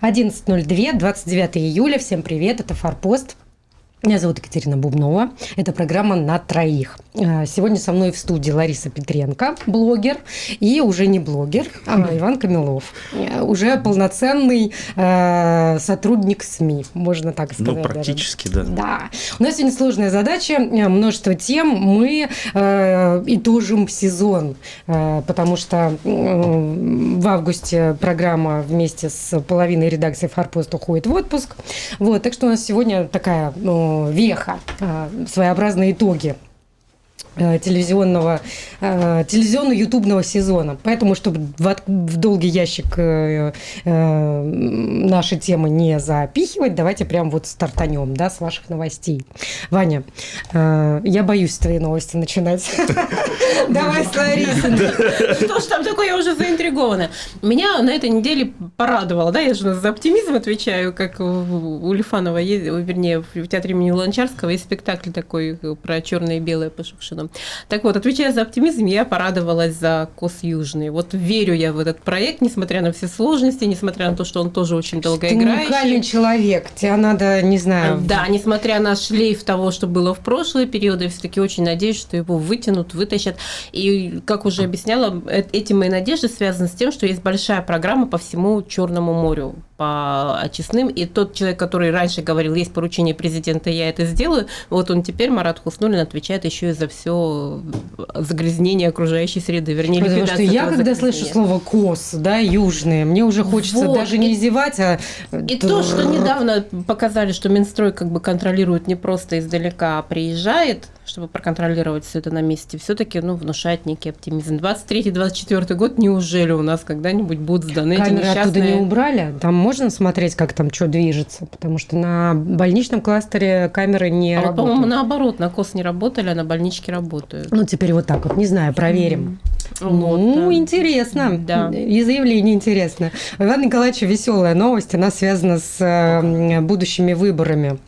11.02, 29 июля. Всем привет, это «Форпост». Меня зовут Екатерина Бубнова. Это программа «На троих». А, сегодня со мной в студии Лариса Петренко, блогер, и уже не блогер, а Иван Камилов. Э, уже полноценный э, сотрудник СМИ, можно так ну, сказать. Ну, практически, даже. да. Да. У нас сегодня сложная задача, э, множество тем. Мы э, итожим сезон, э, потому что э, в августе программа вместе с половиной редакции «Форпост» уходит в отпуск. Вот, так что у нас сегодня такая... Ну, веха, а, своеобразные итоги Э, телевизионного, э, телевизионно-ютубного сезона. Поэтому, чтобы в, в долгий ящик э, э, наши темы не запихивать, давайте прям вот стартанем, да, с ваших новостей. Ваня, э, я боюсь твои новости начинать. Давай с Ларисой. Что ж там такое, я уже заинтригована. Меня на этой неделе порадовало, да, я же за оптимизм отвечаю, как у Лифанова, вернее, в театре имени Ланчарского есть спектакль такой про черное и белое по Рядом. Так вот, отвечая за оптимизм, я порадовалась за КОС Южный. Вот верю я в этот проект, несмотря на все сложности, несмотря на то, что он тоже очень долго Ты играющий. уникальный человек, тебе надо, не знаю... Да, несмотря на шлейф того, что было в прошлые периоды, все таки очень надеюсь, что его вытянут, вытащат. И, как уже объясняла, э, эти мои надежды связаны с тем, что есть большая программа по всему Черному морю по очистным. И тот человек, который раньше говорил, есть поручение президента, я это сделаю, вот он теперь, Марат Хуснулин, отвечает еще и за все загрязнение окружающей среды, вернее, Потому что я, когда слышу слово «кос», да, южные, мне уже хочется вот. даже не и, зевать, а... И то, что недавно показали, что Минстрой как бы контролирует не просто издалека, а приезжает, чтобы проконтролировать все это на месте, все-таки ну, внушает некий оптимизм. 23-24 год, неужели у нас когда-нибудь будут сданы Камеры эти несчастные... оттуда не убрали? Там можно смотреть, как там что движется? Потому что на больничном кластере камеры не а работают. Вот, по-моему, наоборот, на КОС не работали, а на больничке работают. Ну, теперь вот так вот, не знаю, проверим. Mm. Вот, ну, да. интересно. Да. И заявление интересно. У Ивана Николаевича веселая новость, она связана с э, будущими выборами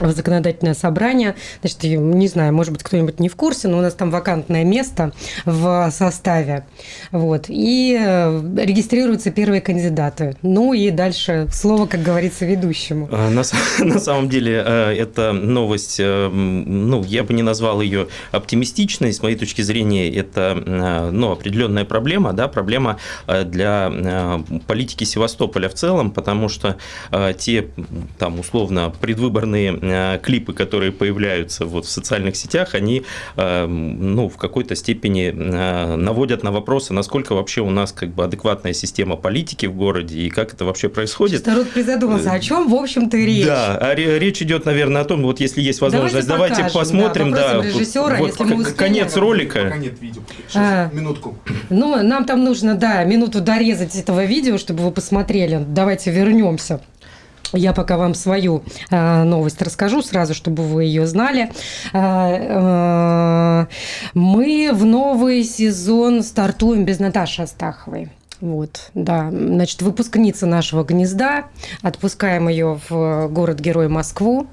в законодательное собрание. Значит, не знаю, может быть, кто-нибудь не в курсе, но у нас там вакантное место в составе. Вот. И э, регистрируются первые кандидаты. Ну и дальше слово, как говорится, ведущему. А, на, на самом деле, э, эта новость, э, ну, я бы не назвал ее оптимистичной. С моей точки зрения, это ну, определенная проблема, да, проблема для политики Севастополя в целом, потому что те, там, условно, предвыборные клипы, которые появляются вот в социальных сетях, они э, ну, в какой-то степени э, наводят на вопросы, насколько вообще у нас как бы адекватная система политики в городе и как это вообще происходит. Народ призадумался, о чем, в общем-то, речь? Да, а речь идет, наверное, о том, вот если есть возможность, давайте, давайте посмотрим, да, режиссера, вот если мы конец ролика. Пока нет видео. Сейчас, а, минутку. Ну, нам там нужно, да, минуту дорезать этого видео, чтобы вы посмотрели. Давайте вернемся. Я пока вам свою э, новость расскажу сразу, чтобы вы ее знали. Э, э, мы в новый сезон стартуем без Наташи Астаховой. Вот, да. Значит, выпускница нашего гнезда. Отпускаем ее в город-герой Москву.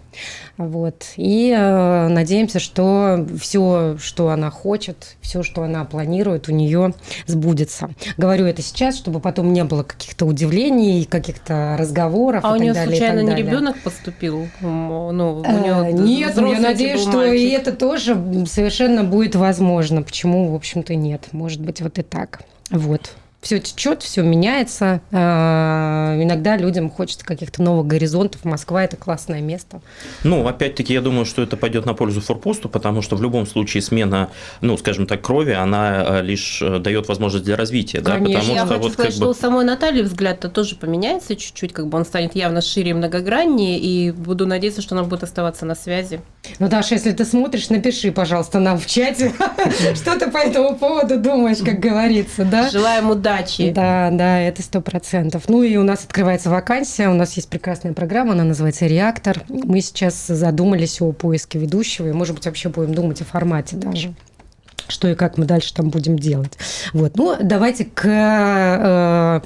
Вот. И э, надеемся, что все, что она хочет, все, что она планирует, у нее сбудется. Говорю это сейчас, чтобы потом не было каких-то удивлений, каких-то разговоров. А и у нее далее, случайно не ребенок поступил? Ну, у нее Нет, я надеюсь, что и это тоже совершенно будет возможно. Почему, в общем-то, нет? Может быть, вот и так. Вот все течет, все меняется. А, иногда людям хочется каких-то новых горизонтов. Москва – это классное место. Ну, опять-таки, я думаю, что это пойдет на пользу форпосту, потому что в любом случае смена, ну, скажем так, крови, она а, лишь э, дает возможность для развития. Конечно. Да? Потому я что, хочу вот, сказать, как бы... что у самой Натальи взгляд-то тоже поменяется чуть-чуть, как бы он станет явно шире и многограннее, и буду надеяться, что она будет оставаться на связи. Ну, Даша, если ты смотришь, напиши, пожалуйста, нам в чате, что ты по этому поводу думаешь, как говорится, да? Желаем удачи удачи. Да, да, это сто процентов. Ну и у нас открывается вакансия, у нас есть прекрасная программа, она называется «Реактор». Мы сейчас задумались о поиске ведущего, и, может быть, вообще будем думать о формате даже что и как мы дальше там будем делать. Вот. Ну, давайте к э,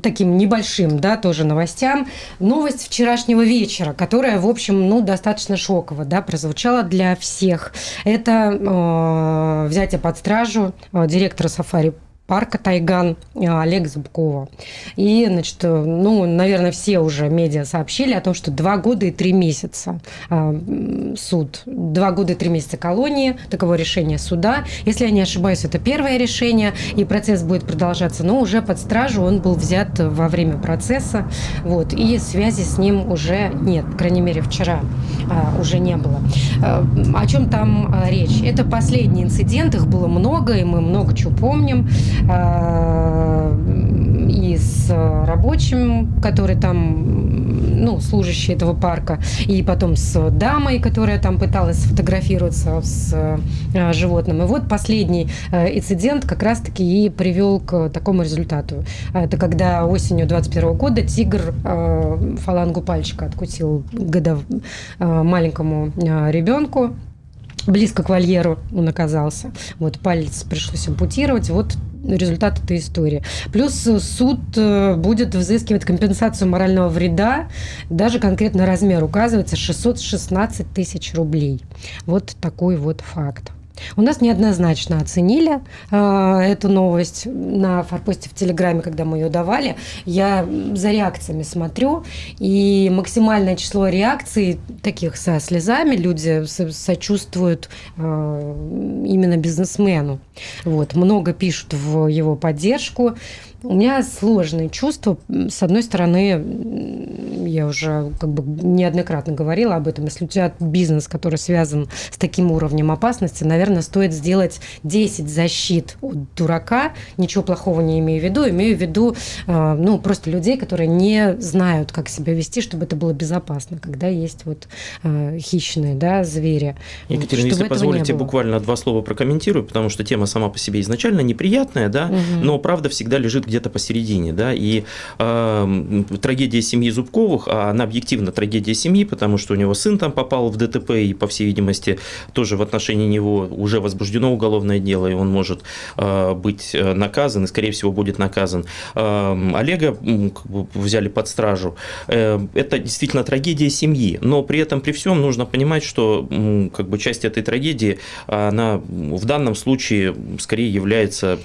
таким небольшим, да, тоже новостям. Новость вчерашнего вечера, которая, в общем, ну, достаточно шоково, да, прозвучала для всех. Это э, взятие под стражу э, директора Сафари парка Тайган Олега Зубкова. И, значит, ну, наверное, все уже медиа сообщили о том, что два года и три месяца а, суд, два года и три месяца колонии, таково решение суда. Если я не ошибаюсь, это первое решение, и процесс будет продолжаться, но уже под стражу он был взят во время процесса, вот, и связи с ним уже нет, по крайней мере, вчера а, уже не было. А, о чем там речь? Это последний инцидент, их было много, и мы много чего помним. А, и с рабочим, который там, ну, служащий этого парка, и потом с дамой, которая там пыталась сфотографироваться с а, животным. И вот последний а, инцидент как раз-таки и привел к такому результату. Это когда осенью 21 года тигр фалангу пальчика откусил годов, маленькому ребенку, близко к вольеру он оказался. Вот палец пришлось ампутировать. Вот результат этой истории. Плюс суд э, будет взыскивать компенсацию морального вреда. Даже конкретно размер указывается 616 тысяч рублей. Вот такой вот факт. У нас неоднозначно оценили э, эту новость на форпосте в Телеграме, когда мы ее давали. Я за реакциями смотрю, и максимальное число реакций таких со слезами люди сочувствуют э, именно бизнесмену. Вот, много пишут в его поддержку. У меня сложные чувства. С одной стороны, я уже как бы неоднократно говорила об этом. Если у тебя бизнес, который связан с таким уровнем опасности, наверное, стоит сделать 10 защит от дурака. Ничего плохого не имею в виду. Имею в виду э, ну, просто людей, которые не знают, как себя вести, чтобы это было безопасно, когда есть вот э, хищные да, звери. Екатерина, если позволите, буквально два слова прокомментирую, потому что тема сама по себе изначально неприятная, да, угу. но правда всегда лежит где-то посередине, да, и э, трагедия семьи Зубковых, а она объективно трагедия семьи, потому что у него сын там попал в ДТП, и, по всей видимости, тоже в отношении него уже возбуждено уголовное дело, и он может э, быть наказан, и, скорее всего, будет наказан. Э, Олега взяли под стражу. Э, это действительно трагедия семьи, но при этом, при всем, нужно понимать, что как бы часть этой трагедии, она в данном случае скорее является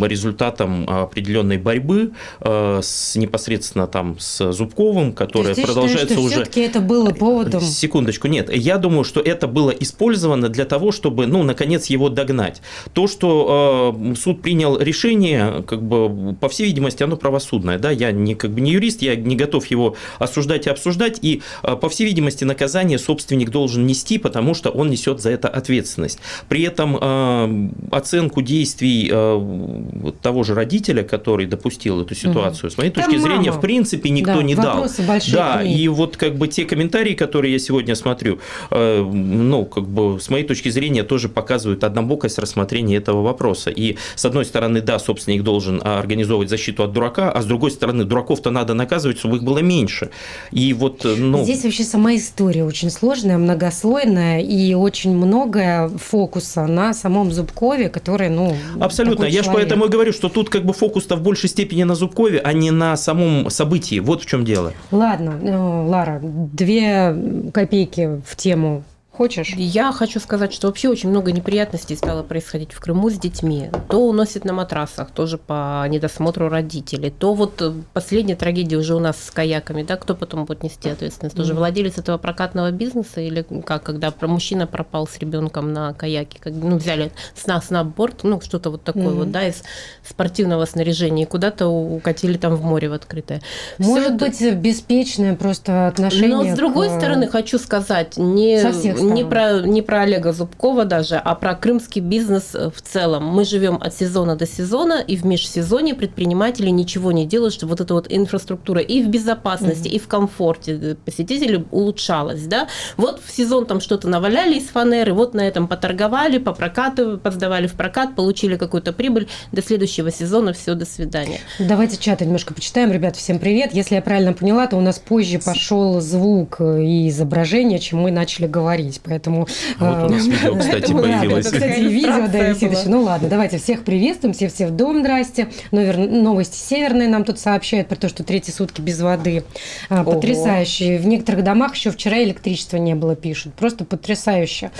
результатом определенной определенной борьбы э, с непосредственно там с Зубковым, которая То есть, продолжается считаешь, уже. Все-таки это было поводом. Секундочку, нет, я думаю, что это было использовано для того, чтобы, ну, наконец его догнать. То, что э, суд принял решение, как бы по всей видимости, оно правосудное, да, я не как бы не юрист, я не готов его осуждать и обсуждать, и э, по всей видимости наказание собственник должен нести, потому что он несет за это ответственность. При этом э, оценку действий э, того же родителя, который допустил эту ситуацию. Угу. С моей точки Там зрения, мама. в принципе, никто да, не дал. Да, и вот как бы те комментарии, которые я сегодня смотрю, э, ну, как бы с моей точки зрения тоже показывают однобокость рассмотрения этого вопроса. И с одной стороны, да, собственник должен организовывать защиту от дурака, а с другой стороны, дураков-то надо наказывать, чтобы их было меньше. И вот, э, ну... Здесь вообще сама история очень сложная, многослойная и очень многое фокуса на самом Зубкове, который, ну... Абсолютно. Я же поэтому и говорю, что тут как бы фокус-то в большей степени на Зубкове, а не на самом событии. Вот в чем дело. Ладно, э, Лара, две копейки в тему Хочешь? Я хочу сказать, что вообще очень много неприятностей стало происходить в Крыму с детьми. То уносят на матрасах, тоже по недосмотру родителей. То вот э, последняя трагедия уже у нас с каяками, да, кто потом будет нести ответственность? Тоже mm-hmm. владелец этого прокатного бизнеса или как, когда мужчина пропал с ребенком на каяке, как, ну, взяли сна снабборд, ну, что-то вот такое mm-hmm. вот, да, из спортивного снаряжения и куда-то укатили там в море в открытое. Может Всё быть, это... беспечное просто отношение Но с другой к... стороны, хочу сказать, не... Со всех не про, не про Олега Зубкова даже, а про крымский бизнес в целом. Мы живем от сезона до сезона, и в межсезонье предприниматели ничего не делают, чтобы вот эта вот инфраструктура и в безопасности, mm-hmm. и в комфорте посетителей улучшалась. Да? Вот в сезон там что-то наваляли из фанеры, вот на этом поторговали, попрокатывали, подсдавали в прокат, получили какую-то прибыль. До следующего сезона все, до свидания. Давайте чат немножко почитаем. Ребят, всем привет. Если я правильно поняла, то у нас позже пошел звук и изображение, чем мы начали говорить быть, поэтому... Вот у нас видео, кстати, появилось. Кстати, видео, да, висит еще. Ну ладно, давайте всех приветствуем, все все в дом, здрасте. Новости северные нам тут сообщают про то, что третьи сутки без воды. Потрясающие. В некоторых домах еще вчера электричества не было, пишут. Просто потрясающе.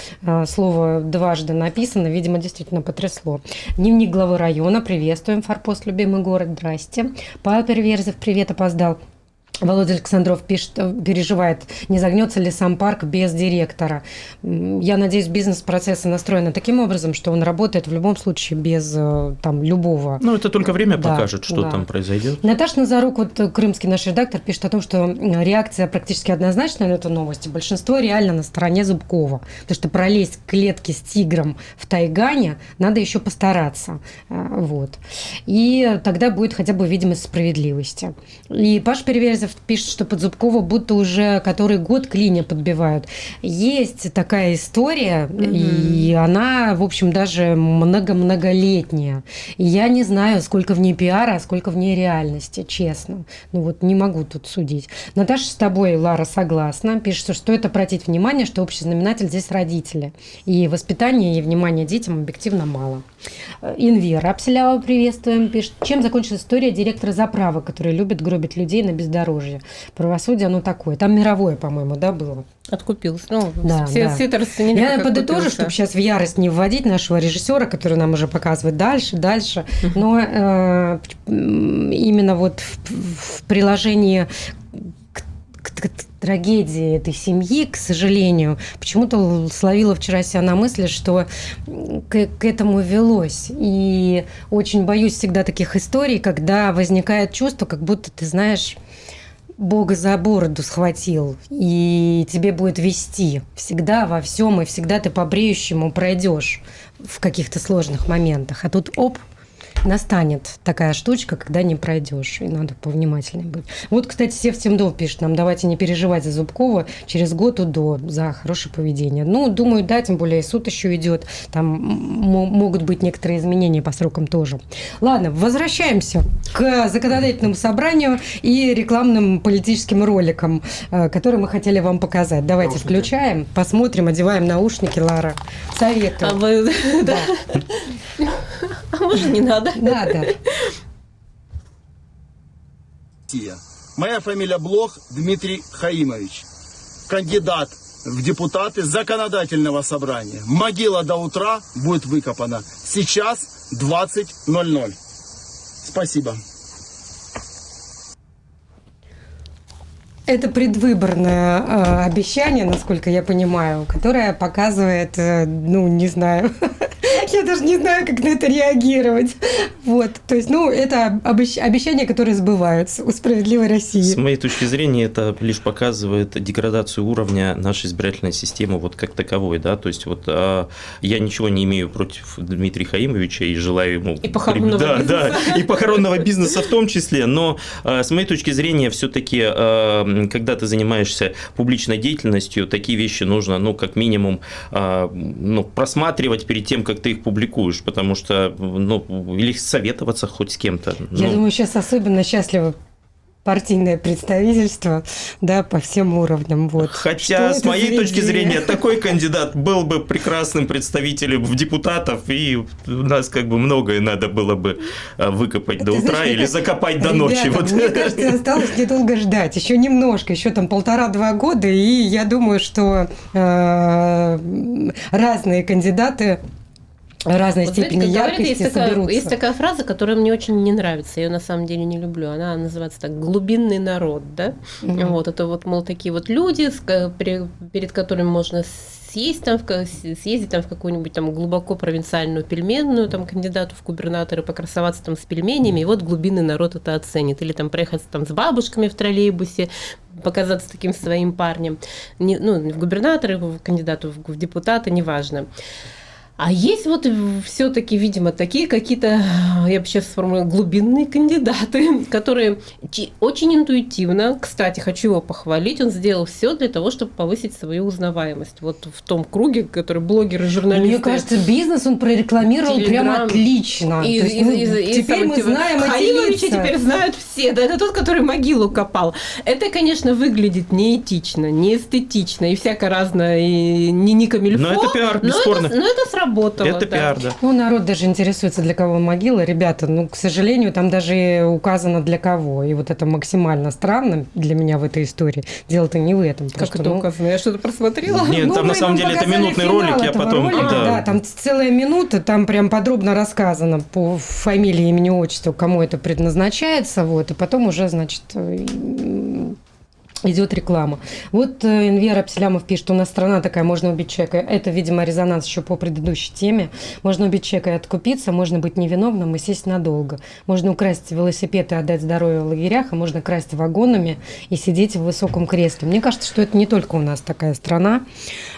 Слово дважды написано, видимо, действительно потрясло. Дневник главы района, приветствуем, Форпост, любимый город, здрасте. Павел Переверзев, привет, опоздал. Володя Александров пишет, э, переживает, не загнется ли сам парк без директора. Я надеюсь, бизнес-процессы настроены таким образом, что он работает в любом случае без э, там, любого. Ну, это только время да, покажет, что да. там произойдет. Наташа Назарук, вот э, крымский наш редактор, пишет о том, что реакция практически однозначная на эту новость. Большинство реально на стороне Зубкова. Потому что пролезть к клетке с тигром в Тайгане надо еще постараться. Вот. И тогда будет хотя бы видимость справедливости. И Паш Переверзев Морозов пишет, что под Зубкова будто уже который год клиня подбивают. Есть такая история, mm-hmm. и она, в общем, даже много-многолетняя. И я не знаю, сколько в ней пиара, а сколько в ней реальности, честно. Ну вот не могу тут судить. Наташа с тобой, Лара, согласна. Пишет, что стоит обратить внимание, что общий знаменатель здесь родители. И воспитания и внимания детям объективно мало. Инвера Апселява приветствуем, пишет. Чем закончилась история директора заправы, который любит гробить людей на бездорожье? Правосудие, оно такое. Там мировое, по-моему, да, было? Откупился. Ну, да, все, да. все это расценили. Я подытожу, чтобы сейчас в ярость не вводить нашего режиссера, который нам уже показывает дальше, дальше. Но э, именно вот в, в приложении к, к, трагедии этой семьи, к сожалению, почему-то словила вчера себя на мысли, что к, к этому велось. И очень боюсь всегда таких историй, когда возникает чувство, как будто ты знаешь, Бога за бороду схватил, и тебе будет вести всегда во всем, и всегда ты по бреющему пройдешь в каких-то сложных моментах. А тут оп, настанет такая штучка, когда не пройдешь, и надо повнимательнее быть. Вот, кстати, Сев Темдов пишет нам, давайте не переживать за Зубкова, через год УДО за хорошее поведение. Ну, думаю, да, тем более суд еще идет, там могут быть некоторые изменения по срокам тоже. Ладно, возвращаемся к законодательному собранию и рекламным политическим роликам, э, которые мы хотели вам показать. Давайте наушники. включаем, посмотрим, одеваем наушники, Лара. Советую. А вы... Да. А может, не надо? Надо. Моя фамилия Блох Дмитрий Хаимович. Кандидат в депутаты законодательного собрания. Могила до утра будет выкопана. Сейчас 20.00. Спасибо. Это предвыборное э, обещание, насколько я понимаю, которое показывает, э, ну, не знаю, я даже не знаю, как на это реагировать. Вот, то есть, ну, это обещания, которые сбываются у справедливой России. С моей точки зрения, это лишь показывает деградацию уровня нашей избирательной системы вот как таковой, да, то есть вот а, я ничего не имею против Дмитрия Хаимовича и желаю ему... И похоронного да, бизнеса. Да, и похоронного бизнеса в том числе, но а, с моей точки зрения, все-таки, а, когда ты занимаешься публичной деятельностью, такие вещи нужно, ну, как минимум, а, ну, просматривать перед тем, как ты их публикуешь, потому что, ну, или советоваться хоть с кем-то. Я ну. думаю, сейчас особенно счастливо партийное представительство, да, по всем уровням. Вот. Хотя, Что с моей точки зрения, такой кандидат был бы прекрасным представителем в депутатов, и у нас как бы многое надо было бы а, выкопать до утра или закопать до ночи. Вот. Мне кажется, осталось недолго ждать, еще немножко, еще там полтора-два года, и я думаю, что э, разные кандидаты разной вот, степени знаете, яркости говорят, есть такая, есть такая фраза, которая мне очень не нравится, я ее на самом деле не люблю. Она называется так «глубинный народ». Да? Угу. Вот, это вот, мол, такие вот люди, перед которыми можно съесть там, съездить там в какую-нибудь там глубоко провинциальную пельменную, там кандидату в губернаторы, покрасоваться там с пельменями, и вот глубинный народ это оценит. Или там проехать там с бабушками в троллейбусе, показаться таким своим парнем. Не, ну, в губернаторы, в кандидату в, в депутаты, неважно. А есть вот все-таки, видимо, такие какие-то, я бы сейчас сформулировала, глубинные кандидаты, которые очень интуитивно, кстати, хочу его похвалить, он сделал все для того, чтобы повысить свою узнаваемость. Вот в том круге, который блогеры, журналисты. Мне кажется, бизнес он прорекламировал Телеграм. прям отлично. И, есть, и, ну, и, теперь мы типа, знаем Хаиловича теперь знают все. Да, это тот, который могилу копал. Это, конечно, выглядит неэтично, неэстетично и всякое разное, и не не камильфо. Но это пиар, бесспорно. Но это, но это сработало сработало. Это да. пиар, да. Ну, народ даже интересуется, для кого могила. Ребята, ну, к сожалению, там даже указано для кого. И вот это максимально странно для меня в этой истории. Дело-то не в этом. Как это ну... указано? Я что-то просмотрела? Нет, ну, там на самом деле это минутный ролик, я потом... Ролика, да. да, там целая минута, там прям подробно рассказано по фамилии, имени, отчеству, кому это предназначается, вот, и потом уже, значит, идет реклама. Вот э, Инвер Апселямов пишет, у нас страна такая, можно убить человека. Это, видимо, резонанс еще по предыдущей теме. Можно убить человека и откупиться, можно быть невиновным и сесть надолго. Можно украсть велосипед и отдать здоровье в лагерях, а можно красть вагонами и сидеть в высоком кресле. Мне кажется, что это не только у нас такая страна.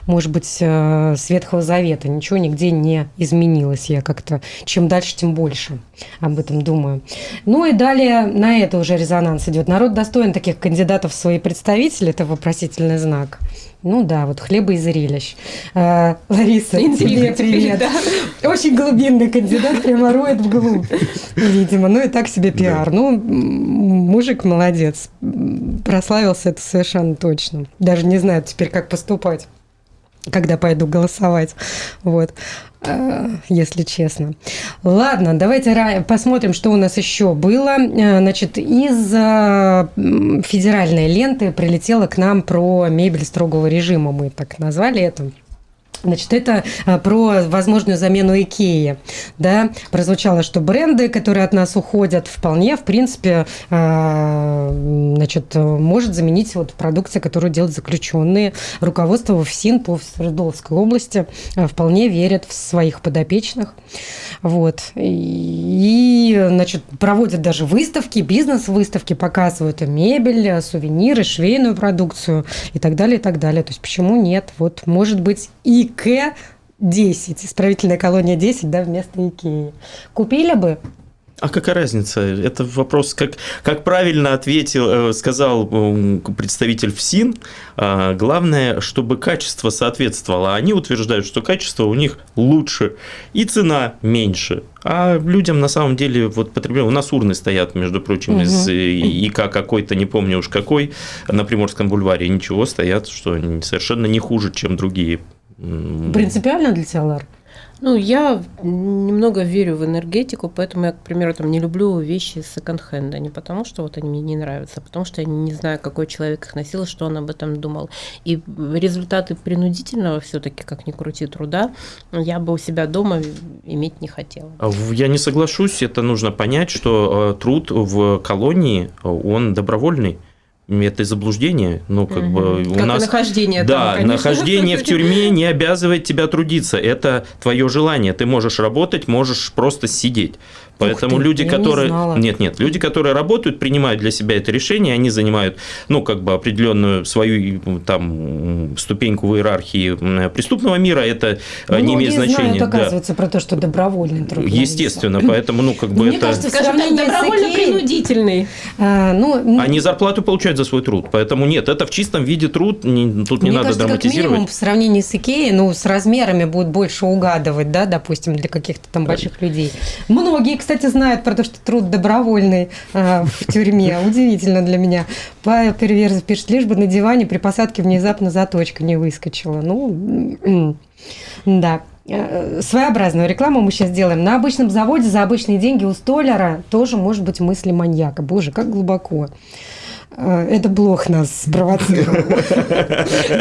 Может быть, э, с Ветхого Завета ничего нигде не изменилось. Я как-то чем дальше, тем больше об этом думаю. Ну и далее на это уже резонанс идет. Народ достоин таких кандидатов в свои представитель, это вопросительный знак. Ну да, вот хлеба и зрелищ. А, Лариса, тебе привет. Да. Очень глубинный кандидат, прямо роет вглубь, видимо. Ну и так себе пиар. Да. Ну, мужик молодец. Прославился это совершенно точно. Даже не знаю теперь, как поступать когда пойду голосовать. Вот. Э, если честно. Ладно, давайте посмотрим, что у нас еще было. Э, значит, из э, федеральной ленты прилетело к нам про мебель строгого режима, мы так назвали это. Значит, это а, про возможную замену Икеи. Да? Прозвучало, что бренды, которые от нас уходят, вполне, в принципе, а, значит, может заменить вот продукцию, которую делают заключенные. Руководство в ФСИН по Свердловской области а, вполне верят в своих подопечных. Вот. И, значит, проводят даже выставки, бизнес-выставки, показывают мебель, сувениры, швейную продукцию и так далее, и так далее. То есть почему нет? Вот, может быть, и ИК 10, исправительная колония 10, да, вместо Икеи. Купили бы? А какая разница? Это вопрос, как, как правильно ответил, э, сказал представитель ФСИН, а, главное, чтобы качество соответствовало. Они утверждают, что качество у них лучше и цена меньше. А людям на самом деле вот потребляют. У нас урны стоят, между прочим, угу. из ИК какой-то, не помню уж какой, на Приморском бульваре. Ничего стоят, что совершенно не хуже, чем другие Принципиально для тебя, Лар? Ну, я немного верю в энергетику, поэтому я, к примеру, там не люблю вещи секонд-хенда. Не потому, что вот они мне не нравятся, а потому что я не знаю, какой человек их носил, что он об этом думал. И результаты принудительного все-таки, как ни крути труда, я бы у себя дома иметь не хотела. А я не соглашусь, это нужно понять, что э, труд в колонии, он добровольный это заблуждение, ну как угу. бы у как нас нахождение да там, нахождение в тюрьме не обязывает тебя трудиться, это твое желание, ты можешь работать, можешь просто сидеть, Поэтому ты, люди, которые... Не нет, нет, люди, которые работают, принимают для себя это решение, они занимают, ну, как бы определенную свою там ступеньку в иерархии преступного мира, это Многие не имеет значения. Знают, оказывается, да. про то, что добровольный труд. Естественно, поэтому, ну, как бы Мне это... Кажется, скажем добровольно-принудительный. А, ну, они зарплату получают за свой труд, поэтому нет, это в чистом виде труд, не, тут не Мне надо кажется, драматизировать. Как минимум, в сравнении с Икеей, ну, с размерами будет больше угадывать, да, допустим, для каких-то там больших людей. Многие, кстати, кстати, знают про то, что труд добровольный э, в тюрьме. Удивительно для меня. Павел Переверзов пишет, лишь бы на диване при посадке внезапно заточка не выскочила. Ну, да. Э, своеобразную рекламу мы сейчас делаем. На обычном заводе за обычные деньги у столяра тоже может быть мысли маньяка. Боже, как глубоко. А, это блог нас спровоцировал.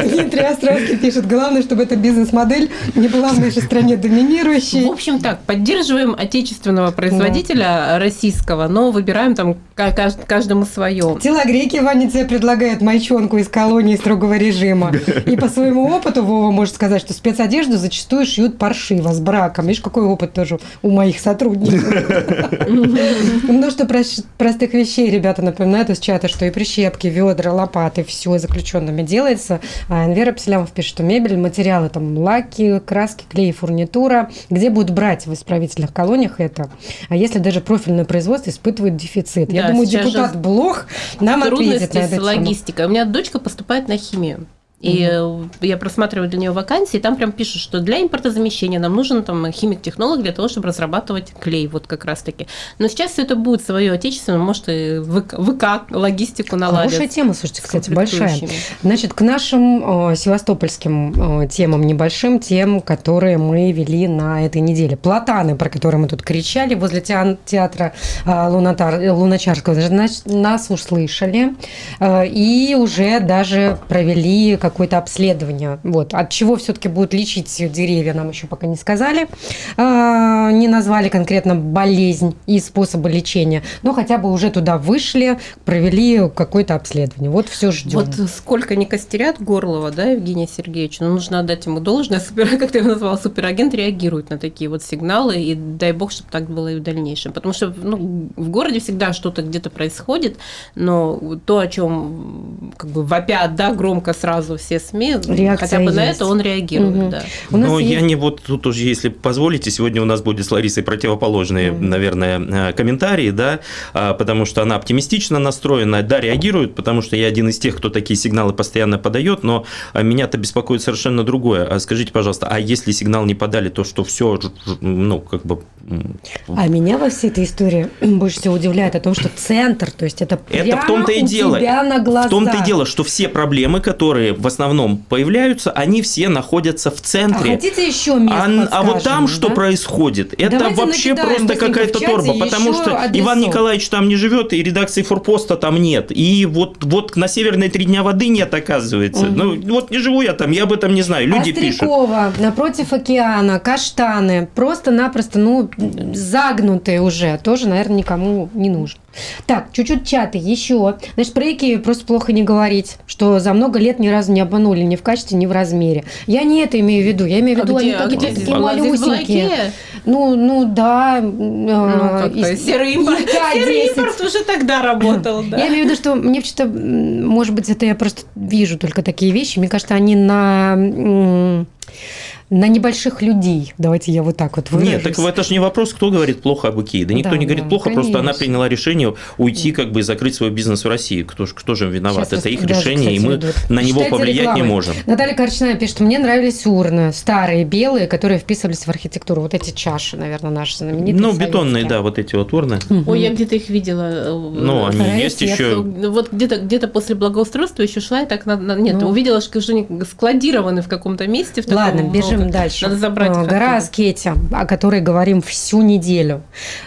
Дмитрий Островский пишет, главное, чтобы эта бизнес-модель не была в нашей стране доминирующей. В общем так, поддерживаем отечественного производителя да. российского, но выбираем там каждому свое. Телогрейки Ваня тебе предлагает майчонку из колонии строгого режима. И по своему опыту Вова может сказать, что спецодежду зачастую шьют паршиво, с браком. Видишь, какой опыт тоже у моих сотрудников. Множество простых вещей ребята напоминают из чата, что и прищепки, ведра, лопаты, все заключенными делается. А Энвера Пселямов пишет, что мебель, материалы, там, лаки, краски, клей, фурнитура. Где будут брать в исправительных колониях это? А если даже профильное производство испытывает дефицит? Я Да, думаю, сейчас депутат Блох нам ответит Трудности на эту с тему. логистикой. У меня дочка поступает на химию. И э, я просматриваю для нее вакансии, и там прям пишут, что для импортозамещения нам нужен там химик-технолог для того, чтобы разрабатывать клей, вот как раз-таки. Но сейчас все это будет свое отечественное, может, и ВК, ВК логистику наладят. Хорошая тема, слушайте, кстати, большая. Значит, к нашим э, севастопольским э, темам небольшим, тем, которые мы вели на этой неделе. Платаны, про которые мы тут кричали, возле театра э, Лунатар- Луначарского, значит, нас услышали э, и уже даже провели какое-то обследование. Вот. От чего все-таки будут лечить деревья, нам еще пока не сказали. Э, не назвали конкретно болезнь и способы лечения, но хотя бы уже туда вышли, провели какое-то обследование. Вот все ждем. Вот сколько не костерят Горлова, да, Евгения Сергеевича, но нужно отдать ему должное, супер, как ты его назвала, суперагент реагирует на такие вот сигналы, и дай бог, чтобы так было и в дальнейшем. Потому что ну, в городе всегда что-то где-то происходит, но то, о чем как бы вопят, да, громко сразу все СМИ, Реакция хотя бы на есть. это он реагирует, Мгм. да. Но я есть- не вот тут уже, если позволите, сегодня у нас будет с Ларисой противоположные, Мгм. наверное, э, комментарии, да, а, потому что она оптимистично настроена, да, реагирует, потому что я один из тех, кто такие сигналы постоянно подает, но а, меня-то беспокоит совершенно другое. А Скажите, пожалуйста, а если сигнал не подали, то что все, ну, как бы... м, А меня во всей этой истории больше всего удивляет о том, что центр, то есть это Это прямо в том-то и дело. на глазах. В том-то и дело, что все проблемы, которые в основном появляются, они все находятся в А центре. хотите еще мест А, а вот там подскажем, что да? происходит? Это Давайте вообще просто какая-то торба, потому что адресов. Иван Николаевич там не живет, и редакции форпоста там нет. И вот, вот на Северной три дня воды нет, оказывается. Мгм. Ну, вот не живу я там, я об этом не знаю. Люди пишут. Острякова, напротив океана, каштаны, просто-напросто, ну, загнутые уже, тоже, наверное, никому не нужно. Так, чуть-чуть чаты еще. Значит, про Икею просто плохо не говорить, что за много лет ни разу не обманули ни в качестве, ни в размере. Я не это имею в виду, я имею в А виду, где- они а какие-то где здесь такие была? Здесь была малюсенькие. Ну, ну да. Ну, как-то серый импорт, серый импорт уже тогда работал, да. Я имею в виду, что мне что-то, может быть, это я просто вижу только такие вещи. Мне кажется, они на на небольших людей. Давайте я вот так вот выражусь. Нет, так это же не вопрос, кто говорит плохо об Икее. Да никто Да, не говорит да, плохо, просто она конечно. приняла решение уйти как бы и закрыть свой бизнес в России. Кто, кто же виноват? Сейчас это их даже, решение, и кстати, мы ведут. на него Читайте повлиять не рекламы. можем. Наталья Корчная пишет, что мне нравились урны, старые, белые, которые вписывались в архитектуру. Вот эти чаши, наверное, наши знаменитые. Ну, бетонные, советские. да, вот эти вот урны. Мгм. Ой, я где-то их видела. э, Ну, они Вторая есть еще. Ну, Вот где-то где после благоустройства еще шла, и так на, на- нет, Ну. увидела, что они складированы в каком-то месте. В таком Ладно, много. Бежим дальше. Надо забрать их Гора. Аскетия, о которой говорим всю неделю.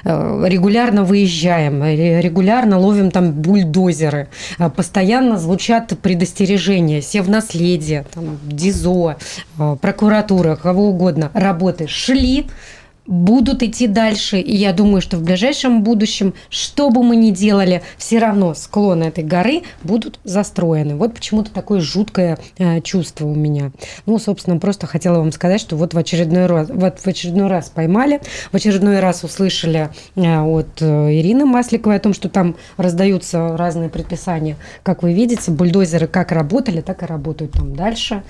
Э, Регулярно выезжаем, ре- регулярно ловим там бульдозеры. Постоянно звучат предостережения. Севнаследие, там, ДИЗО, э, прокуратура, кого угодно. Работы шли, будут идти дальше. И я думаю, что в ближайшем будущем, что бы мы ни делали, все равно склоны этой горы будут застроены. Вот почему-то такое жуткое э, чувство у меня. Ну, собственно, просто хотела вам сказать, что вот в очередной раз, вот в очередной раз поймали, в очередной раз услышали э, от э, Ирины Масликовой о том, что там раздаются разные предписания. Как вы видите, бульдозеры как работали, так и работают там дальше.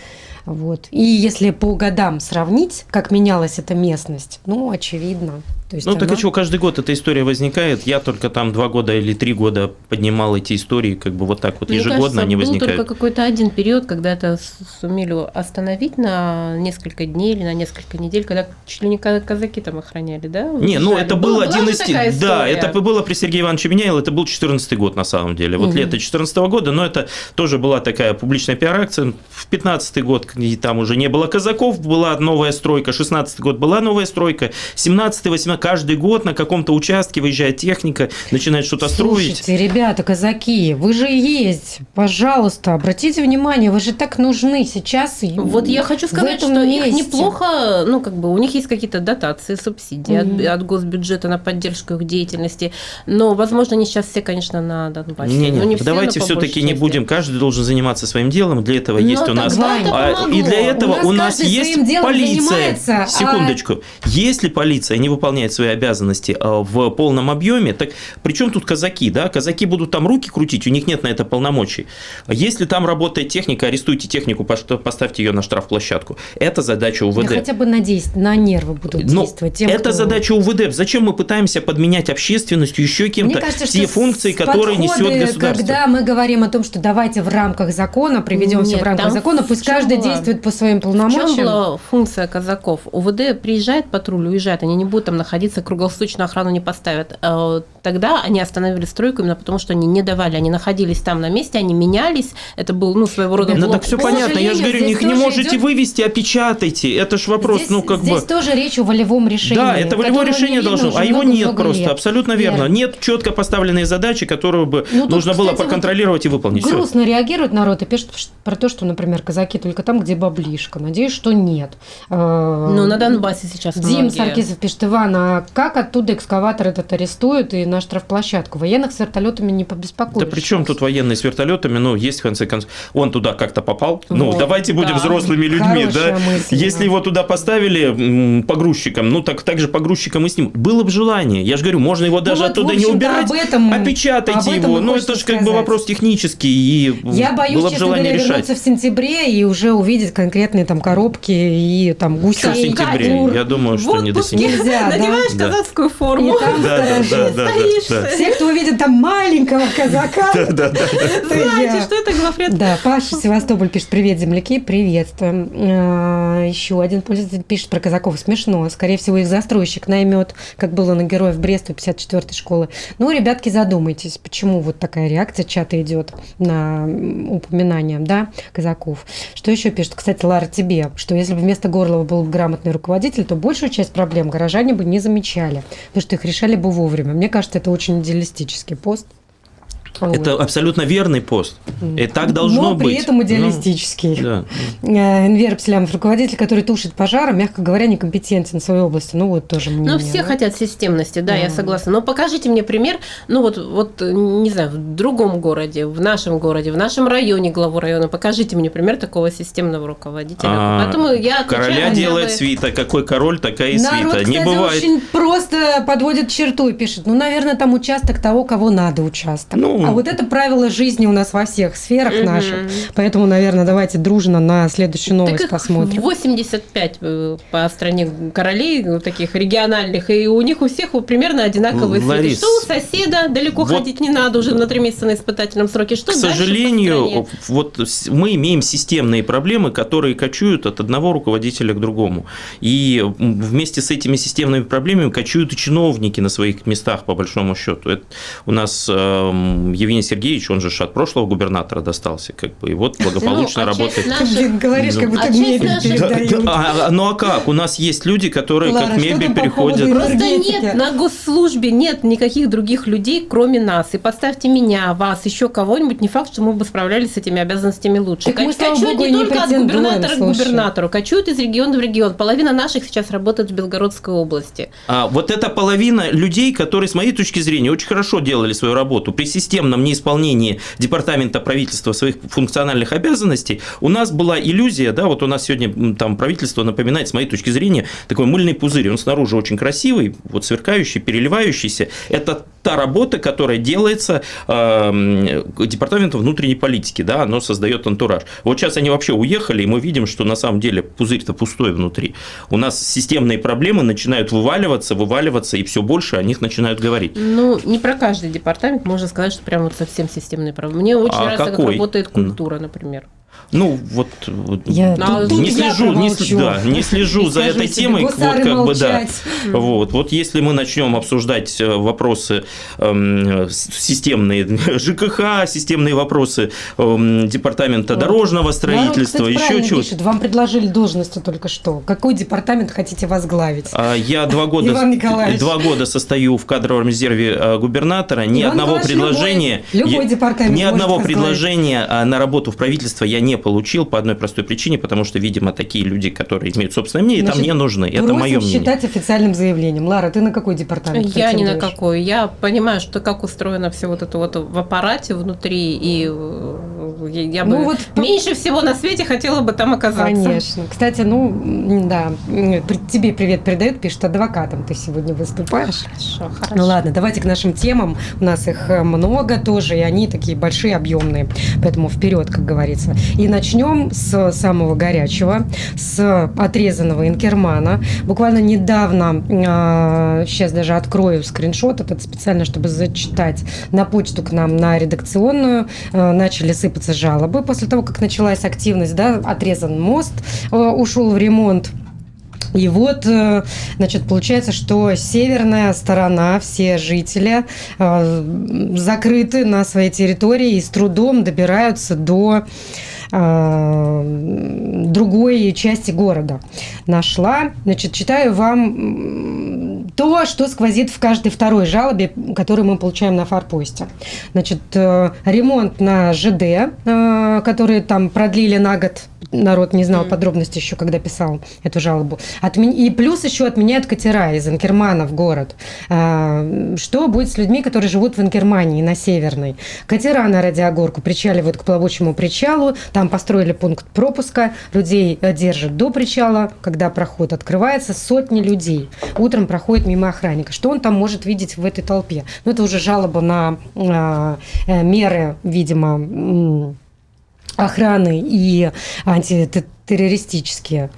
Вот. И если по годам сравнить, как менялась эта местность, ну, очевидно. То есть Ну, так она- и что, каждый год эта история возникает. Я только там два года или три года поднимал эти истории, как бы вот так вот Мне ежегодно кажется, они был возникают. только какой-то один период, когда это сумели остановить на несколько дней или на несколько недель, когда чуть ли не ка- казаки там охраняли, да? Не, ну это был Была- один из такая Да, история? это было при Сергее Ивановиче Меняйло, это был 14 год на самом деле. Вот Мгм. лето 14 года, но это тоже была такая публичная пиар-акция. В 15 год там уже не было казаков, была новая стройка. 16 год была новая стройка. 17 18 каждый год на каком-то участке выезжает техника, начинает что-то строить. Слушайте, ребята, казаки, вы же есть. Пожалуйста, обратите внимание, вы же так нужны сейчас. Вот я хочу сказать, что их месте. неплохо, ну, как бы у них есть какие-то дотации, субсидии от- Мгм. от, госбюджета на поддержку их деятельности, но, возможно, они сейчас все, конечно, на Донбассе. Не, Ну, не, все, давайте но все-таки не будем. Каждый должен заниматься своим делом. Для этого Ну, есть у нас. а, и для этого У нас у нас есть своим делом полиция. занимается, а- Секундочку. Если полиция не выполняет выполнять свои обязанности э, в полном объеме, так при чем тут казаки, да? Казаки будут там руки крутить, у них нет на это полномочий. Если там работает техника, арестуйте технику, поставьте ее на штрафплощадку. Это задача УВД. Да хотя бы на, на нервы будут Но действовать. Тем, это кто... задача УВД. Зачем мы пытаемся подменять общественностью еще кем-то кажется, те функции, которые несет государство? Когда мы говорим о том, что давайте в рамках закона, приведем все в рамках закона, пусть каждый была... действует по своим полномочиям. В чем была функция казаков? УВД приезжает патруль, уезжает, они не будут там находиться, круглосуточную охрану не поставят. А тогда они остановили стройку именно потому, что они не давали, они находились там на месте, они менялись, это был, ну, своего рода Ну, так все понятно, я же говорю, их не можете идет... вывести, опечатайте, это ж вопрос, здесь, ну, как здесь бы... Здесь тоже речь о волевом решении. Да, это волевое решение должно, а его нет просто, лет. абсолютно верно. Нет. нет четко поставленной задачи, которую бы ну, нужно тут, было кстати, проконтролировать вот и выполнить. Грустно Все. реагирует народ и пишет про то, что, например, казаки только там, где баблишка. Надеюсь, что нет. Ну, на Донбассе сейчас Дим многие. Саркисов пишет, Иван, а как оттуда экскаватор этот арестуют и на штрафплощадку? Военных с вертолетами не побеспокоишь. Да при чем тут военные с вертолетами? Ну, есть в конце концов. Он туда как-то попал. Ну, вот, ну, давайте будем да. взрослыми людьми, Хорошая да? Мысль, Если да. его туда поставили погрузчиком, ну, так, так же погрузчиком и с ним. Было бы желание. Я же говорю, можно его даже ну, вот, оттуда не убирать. Об этом, опечатайте об этом его. Ну, это же как бы вопрос технический. И Я боюсь, было бы желание говоря, решать. вернуться в сентябре и уже увидеть конкретные там коробки и там гусей. в сентябре? Я думаю, что не до сентября. Нельзя, Надеваешь да? казацкую форму. Да, да, да, да, Все, кто увидит там маленького казака, знаете, что это главред. Да, Паша Севастополь пишет, привет, земляки, приветствуем. А, Еще один пользователь пишет про казаков, смешно. Скорее всего, их застройщик наймет, как было на героев Бреста 54-й школы. Ну, ребятки, задумайтесь, почему вот такая реакция чата идет на упоминание, да, казаков. Что еще пишет? Кстати, Лара, тебе, что если бы вместо Горлова был грамотный руководитель, то большую часть проблем горожане бы не замечали, потому что их решали бы вовремя. Мне кажется, это очень идеалистический пост. Это абсолютно верный пост. И так должно Но быть. при этом идеалистический. Ну, да. Энвер Пслямов, руководитель, который тушит пожары, мягко говоря, некомпетентен в своей области. Ну, вот тоже мнение. Ну, все да? хотят системности, да, да, я согласна. Но покажите мне пример, ну, вот, вот, не знаю, в другом городе, в нашем городе, в нашем районе, главу района, покажите мне пример такого системного руководителя. А, Поэтому я Короля делает вы... свита. Какой король, такая и свита. Народ, кстати, не бывает. очень просто подводит черту и пишет, ну, наверное, там участок того, кого надо участок. Ну, а вот это правило жизни у нас во всех сферах угу. наших. Поэтому, наверное, давайте дружно на следующую новость так посмотрим. 85 э, по стране королей ну, таких региональных, и у них у всех примерно одинаковые Ларис, Что у соседа далеко вот ходить не надо уже на три месяца на испытательном сроке. Что К сожалению, вот мы имеем системные проблемы, которые кочуют от одного руководителя к другому. И вместе с этими системными проблемами кочуют и чиновники на своих местах, по большому счету. Это у нас э, Евгений Сергеевич, он же от прошлого губернатора достался, как бы, и вот благополучно ну, а работает. Наших... Говоришь, как будто а мебель передают. А, ну а как? У нас есть люди, которые Лара, как мебель переходят. Просто нет, на госслужбе нет никаких других людей, кроме нас. И поставьте меня, вас, еще кого-нибудь, не факт, что мы бы справлялись с этими обязанностями лучше. Так мы, кочуют не, не только от губернатора к губернатору, кочуют из региона в регион. Половина наших сейчас работает в Белгородской области. А вот эта половина людей, которые, с моей точки зрения, очень хорошо делали свою работу при системном неисполнении исполнении департамента правительства своих функциональных обязанностей, у нас была иллюзия, да, вот у нас сегодня там правительство напоминает, с моей точки зрения, такой мыльный пузырь, он снаружи очень красивый, вот сверкающий, переливающийся, это та работа, которая делается э, департаментом внутренней политики, да, оно создает антураж. Вот сейчас они вообще уехали, и мы видим, что на самом деле пузырь-то пустой внутри. У нас системные проблемы начинают вываливаться, вываливаться, и все больше о них начинают говорить. Ну, не про каждый департамент можно сказать, что прям вот совсем системные проблемы. Мне очень а нравится, какой? как работает культура, например. Ну, вот я ну, не, слежу, не, да, не слежу за этой темой. Вот как бы, да. Вот, вот если мы начнем обсуждать э, вопросы э, системные ЖКХ, системные вопросы э, департамента дорожного строительства, Народ, кстати, еще чего-то. Вам предложили должности только что. Какой департамент хотите возглавить? А, я два года, два года состою в кадровом резерве э, губернатора. Ни Иван одного предложения, любой, любой департамент ни одного предложения а, на работу в правительство я не получил по одной простой причине, потому что, видимо, такие люди, которые имеют собственное мнение, Значит, там не нужны. Это мое мнение. считать официальным заявлением. Лара, ты на какой департамент? Я ни на какой. Я понимаю, что как устроено все вот это вот в аппарате внутри и я, я Ну бы вот меньше всего на свете хотела бы там оказаться. Конечно. Кстати, ну, да, тебе привет передают, пишет, адвокатом ты сегодня выступаешь. Хорошо, хорошо. Ну ладно, давайте к нашим темам. У нас их э, много тоже, и они такие большие, объемные. Поэтому вперед, как говорится. И начнем с самого горячего, с отрезанного инкермана. Буквально недавно, сейчас даже открою скриншот этот специально, чтобы зачитать, на почту к нам на редакционную э, начали сыпаться жалобы после того, как началась активность, да, отрезан мост, э, ушел в ремонт. И вот, э, значит, получается, что северная сторона, все жители э, закрыты на своей территории и с трудом добираются до другой части города. Нашла, значит, читаю вам то, что сквозит в каждой второй жалобе, которую мы получаем на форпосте. Значит, э, ремонт на ЖД, э, который там продлили на год, народ не знал Мгм. подробности еще, когда писал эту жалобу. Отмен- И плюс еще отменяют катера из Инкермана в город. А, Что будет с людьми, которые живут в Инкермании на Северной? Катера на Радиогорку причаливают к плавучему причалу, там построили пункт пропуска, людей э, держат до причала, когда проход открывается, сотни людей утром проходят мимо охранника. Что он там может видеть в этой толпе? Ну, это уже жалоба на а, э, меры, видимо, охраны и антитеррористические.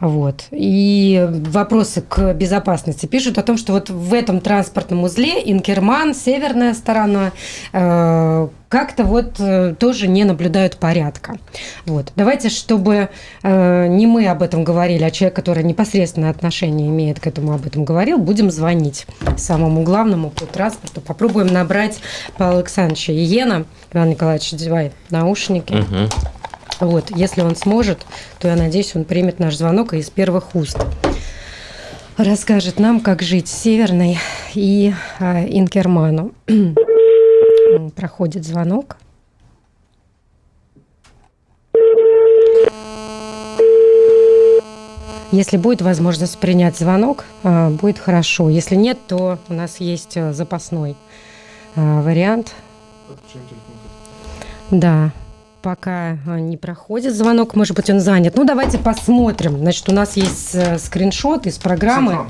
Вот. И вопросы к безопасности пишут о том, что вот в этом транспортном узле Инкерман, северная сторона, э, как-то вот э, тоже не наблюдают порядка. Вот. Давайте, чтобы э, не мы об этом говорили, а человек, который непосредственное отношение имеет к этому, об этом говорил, будем звонить самому главному по транспорту. Попробуем набрать Павла Александровича Иена. Иван Николаевич, одевай наушники. Мгм. Вот, если он сможет, то я надеюсь, он примет наш звонок и из первых уст расскажет нам, как жить Северной и а, Инкерману. Проходит звонок. Если будет возможность принять звонок, а, будет хорошо. Если нет, то у нас есть а, запасной вариант. Да, пока а, не проходит звонок, может быть, он занят. Ну, давайте посмотрим. Значит, у нас есть э, скриншот из программы.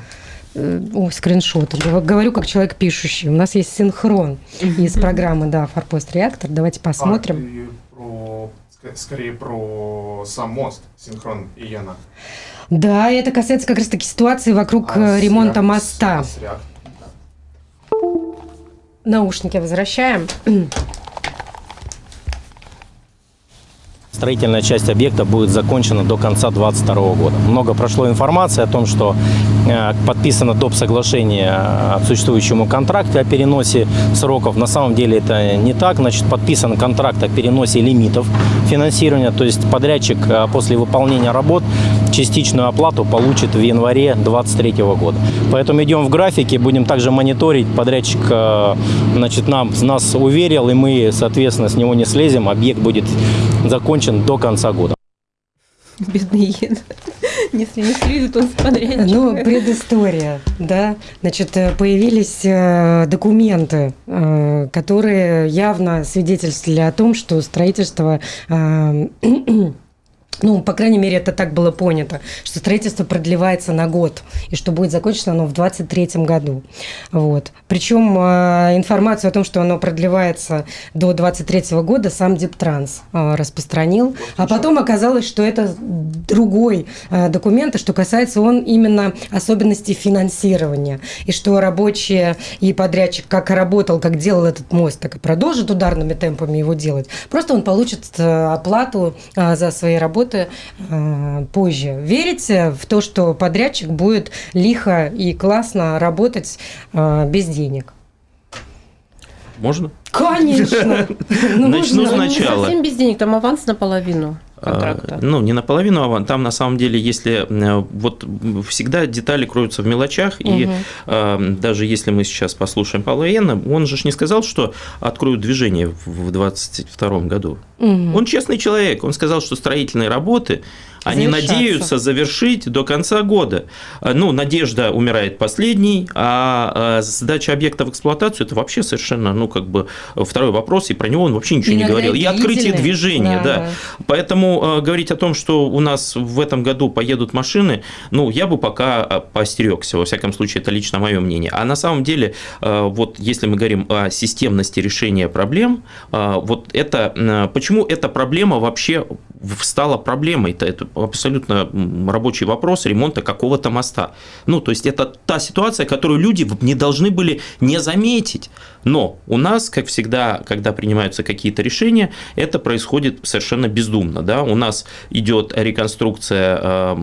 Э, О, скриншот. Я Говорю, как человек пишущий. У нас есть синхрон из программы, да, Форпост Реактор. Давайте посмотрим. А, и про, ск- скорее про сам мост, синхрон Иена. Да, и это касается как раз-таки ситуации вокруг А э, с ремонта реак- моста. с реак- Наушники возвращаем. Строительная часть объекта будет закончена до конца 2022 года. Много прошло информации о том, что э, подписано доп. соглашение о существующему контракте о переносе сроков. На самом деле это не так. Значит, подписан контракт о переносе лимитов финансирования. То есть подрядчик э, после выполнения работ частичную оплату получит в январе 2023 года. Поэтому идем в графике, будем также мониторить. Подрядчик э, значит, нам, нас уверил, и мы, соответственно, с него не слезем. Объект будет закончен до конца года. Бедный Йен. Если не слезет он с подрядчика. Ну, предыстория, да. Значит, э, появились э, документы, э, которые явно свидетельствовали о том, что строительство э, ну, по крайней мере, это так было понято, что строительство продлевается на год, и что будет закончено оно в 2023 году. Вот. Причем э, информацию о том, что оно продлевается до 2023 года, сам Диптранс э, распространил. А потом оказалось, что это другой э, документ, и что касается он именно особенностей финансирования. И что рабочие и подрядчик как работал, как делал этот мост, так и продолжит ударными темпами его делать. Просто он получит э, оплату э, за свои работы э, позже. Верите в то, что подрядчик будет лихо и классно работать э, без денег? Можно? Конечно! Ну, Начну Не сначала. совсем без денег, там аванс наполовину контракта. А, Ну, не наполовину аван. Там, на самом деле, если э, вот всегда детали кроются в мелочах, и Мгм. э, даже если мы сейчас послушаем Павла Иена, он же ж не сказал, что откроют движение в 2022 году. Мгм. Он честный человек. Он сказал, что строительные работы они надеются завершить до конца года. А, Ну, надежда умирает последней, а а, сдача объекта в эксплуатацию – это вообще совершенно, ну, как бы второй вопрос, и про него он вообще ничего не Иногда говорил. и открытие движения, Да, да. Поэтому э, говорить о том, что у нас в этом году поедут машины, ну, я бы пока э, поостерегся, во всяком случае, это лично мое мнение. А на самом деле, э, вот если мы говорим о системности решения проблем, э, вот это, э, почему эта проблема вообще стала проблемой-то? Это абсолютно рабочий вопрос ремонта какого-то моста. Ну, то есть это та ситуация, которую люди не должны были не заметить. Но у нас, как всегда, когда принимаются какие-то решения, это происходит совершенно бездумно. Да? У нас идет реконструкция э,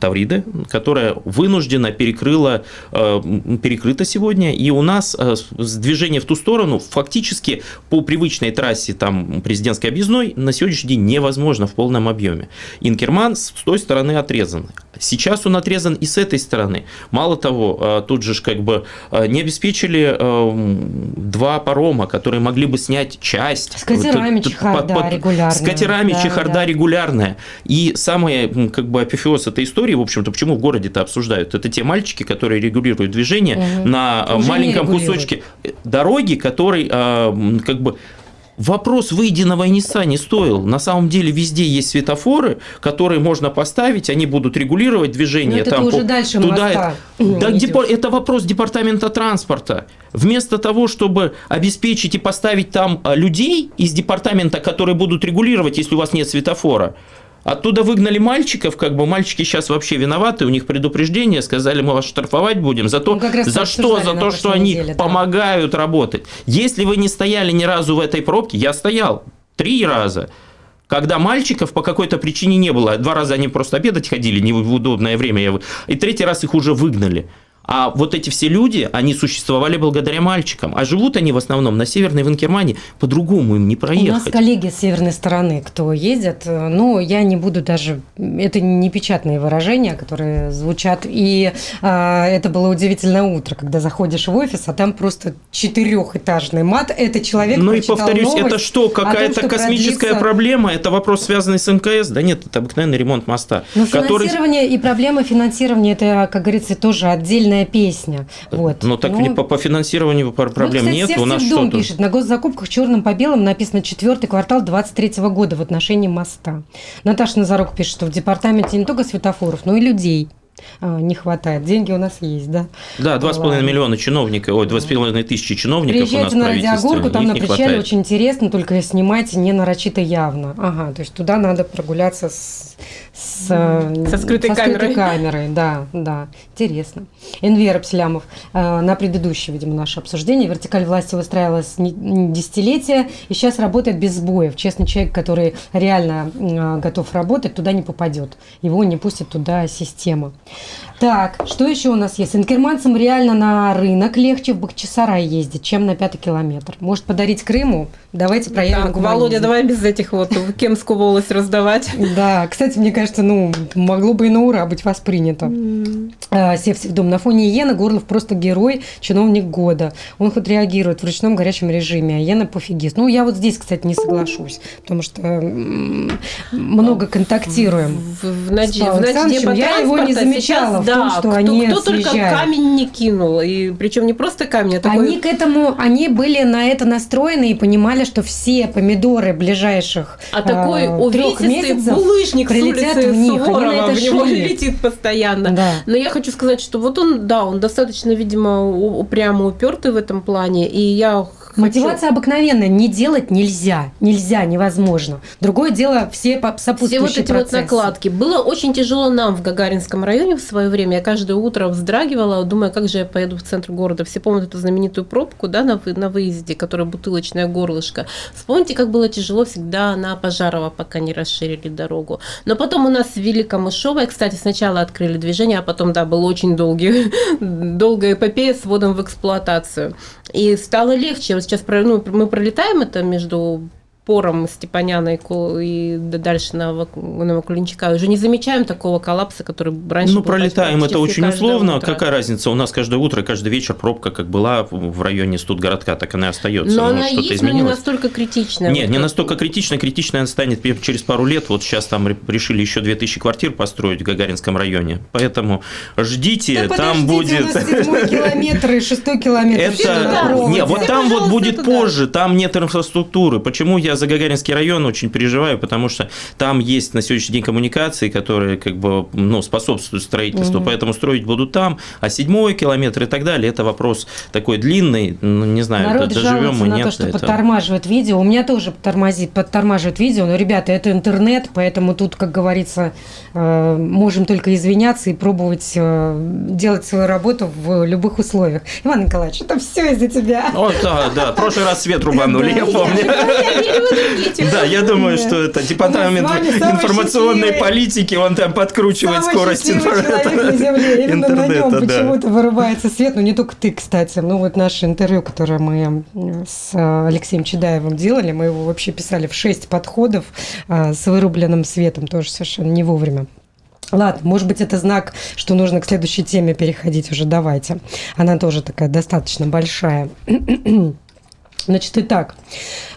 Тавриды, которая вынуждена перекрыла, э, перекрыта сегодня, и у нас э, движение в ту сторону фактически по привычной трассе там, президентской объездной на сегодняшний день невозможно в полном объеме. Инкерман с той стороны отрезан. Сейчас он отрезан и с этой стороны. Мало того, э, тут же как бы э, не обеспечили э, два парома, которые могли бы снять часть. С катерами Т- т- чехарда под- под- регулярная. С катерами Да, чехарда да. регулярная. И самое как бы апофеоз этой истории, в общем-то, почему в городе-то обсуждают, это те мальчики, которые регулируют движение Мгм. на Уже маленьком кусочке дороги, который как бы Вопрос выйди на Войниса не стоил. На самом деле везде есть светофоры, которые можно поставить, они будут регулировать движение. Но это там уже по- дальше туда моста Да, депо- это вопрос департамента транспорта. Вместо того, чтобы обеспечить и поставить там а, людей из департамента, которые будут регулировать, если у вас нет светофора, Оттуда выгнали мальчиков, как бы мальчики сейчас вообще виноваты, у них предупреждение, сказали, мы вас штрафовать будем за то, Ну, за что, за то, что они неделе, да. помогают работать. Если вы не стояли ни разу в этой пробке, я стоял три раза, когда мальчиков по какой-то причине не было. Два раза они просто обедать ходили не в удобное время, и третий раз их уже выгнали. А вот эти все люди, они существовали благодаря мальчикам. А живут они в основном на Северной Ванкермане, по-другому им не У нас проехать. коллеги с северной стороны, кто ездят, э, но я не буду даже... Это не печатные выражения, которые звучат. И а, это было удивительное утро, когда заходишь в офис, а там просто четырехэтажный мат. Это человек Ну и повторюсь, новость это что, какая-то космическая продлится- проблема? Это вопрос, связанный с МКС? Да нет, это обыкновенный ремонт моста. Но который... финансирование и проблема финансирования, это, как говорится, тоже отдельная песня. Вот. Ну так Ну, не по, по финансированию пар- проблем вот, кстати, нет. У нас что-то... пишет, на госзакупках черным по белому написано четвертый квартал 23 года в отношении моста. Наташа Назарук пишет, что в департаменте не только светофоров, но и людей а, не хватает. Деньги у нас есть, да? Да, 2,5 Ладно. миллиона чиновников, ой, 2,5 тысячи чиновников у нас Приезжайте на Радиогорку, там на причале хватает. очень интересно, только снимайте не нарочито явно. Ага, то есть туда надо прогуляться с, с, э, Со скрытой камерой. камерой, да, да, интересно. Энвер Абслямов, э, на предыдущее, видимо, наше обсуждение, вертикаль власти выстраивалась десятилетия, и сейчас работает без сбоев. Честный человек, который реально э, готов работать, туда не попадет. Его не пустит туда система. Так, что еще у нас есть? Инкерманцам реально на рынок легче в Бахчисарай ездить, чем на пятый километр. Может подарить Крыму? Давайте проявим Так, гуманизм. Володя, давай без этих вот Кемскую волость раздавать. Да, кстати, мне кажется, ну, могло бы и на ура быть воспринято. А, Сев Севдом. На фоне Иена Горлов просто герой, чиновник года. Он хоть реагирует в ручном горячем режиме, а Иена пофигист. Ну, я вот здесь, кстати, не соглашусь, потому что много контактируем. В, в, С Павлом в Александровичем я его не замечала сейчас, в том, что кто, они кто только съезжают. камень не кинул. И причем не просто камень, а такой... Они к этому, они были на это настроены и понимали, что все помидоры ближайших А такой а, трех месяцев булыжник прилетят улицы в них. Они на это в него шли. летит постоянно. Да. Но я хочу сказать, что вот он, да, он достаточно, видимо, упрямо упертый в этом плане. И я хочу- Мотивация обыкновенная. Не делать нельзя. Нельзя, невозможно. Другое дело все по- Все сопутствующие вот эти вот процессы. накладки. Было очень тяжело нам в Гагаринском районе в свое время. Я каждое утро вздрагивала, думая, как же я поеду в центр города. Все помнят эту знаменитую пробку да, на, вы- на выезде, которая бутылочное горлышко. Вспомните, как было тяжело всегда на Пожарова, пока не расширили дорогу. Но потом у нас ввели Камышовая. Кстати, сначала открыли движение, а потом, да, был очень долгий, долгая эпопея с вводом в эксплуатацию. И стало легче. Сейчас ну, мы пролетаем это между пором Степаняна и, и дальше на Новокулинчика уже не замечаем такого коллапса, который раньше Ну, был пролетаем это очень условно. утро. Какая разница? У нас каждое утро, каждый вечер пробка как была в районе Студгородка, так она и остается. Но Ну, она что-то есть, но не настолько критичная. Нет, Вот не как- настолько критично. Критично она станет через пару лет. Вот сейчас там ре- решили еще 2000 квартир построить в Гагаринском районе. Поэтому ждите, Да там будет... у нас километр и шестой километр. Все Это... Не, вот там вот будет позже, там нет инфраструктуры. Почему я за Гагаринский район очень переживаю? Потому что там есть на сегодняшний день коммуникации, которые как бы ну, способствуют строительству, поэтому строить будут там. А седьмой километр и так далее, это вопрос такой длинный, ну, не знаю, Народ доживем жалуется мы, на нет. то, что это- подтормаживает видео. У меня тоже подтормозит, подтормаживает видео. Но, ребята, это интернет, поэтому тут, как говорится, э, можем только извиняться и пробовать э, делать свою работу в любых условиях. Иван Николаевич, это все из-за тебя. О, да, да, в прошлый раз свет рубанули, я помню. Да, я думаю, что это департамент информационной политики, он там подкручивает скорость интернета. почему-то вырубается свет. Ну, не только ты, кстати. Ну, вот наше интервью, которое мы с э, Алексеем Чедаевым делали, мы его вообще писали в шесть подходов э, с вырубленным светом, тоже совершенно не вовремя. Ладно, может быть, это знак, что нужно к следующей теме переходить уже. Давайте. Она тоже такая достаточно большая. Значит, итак,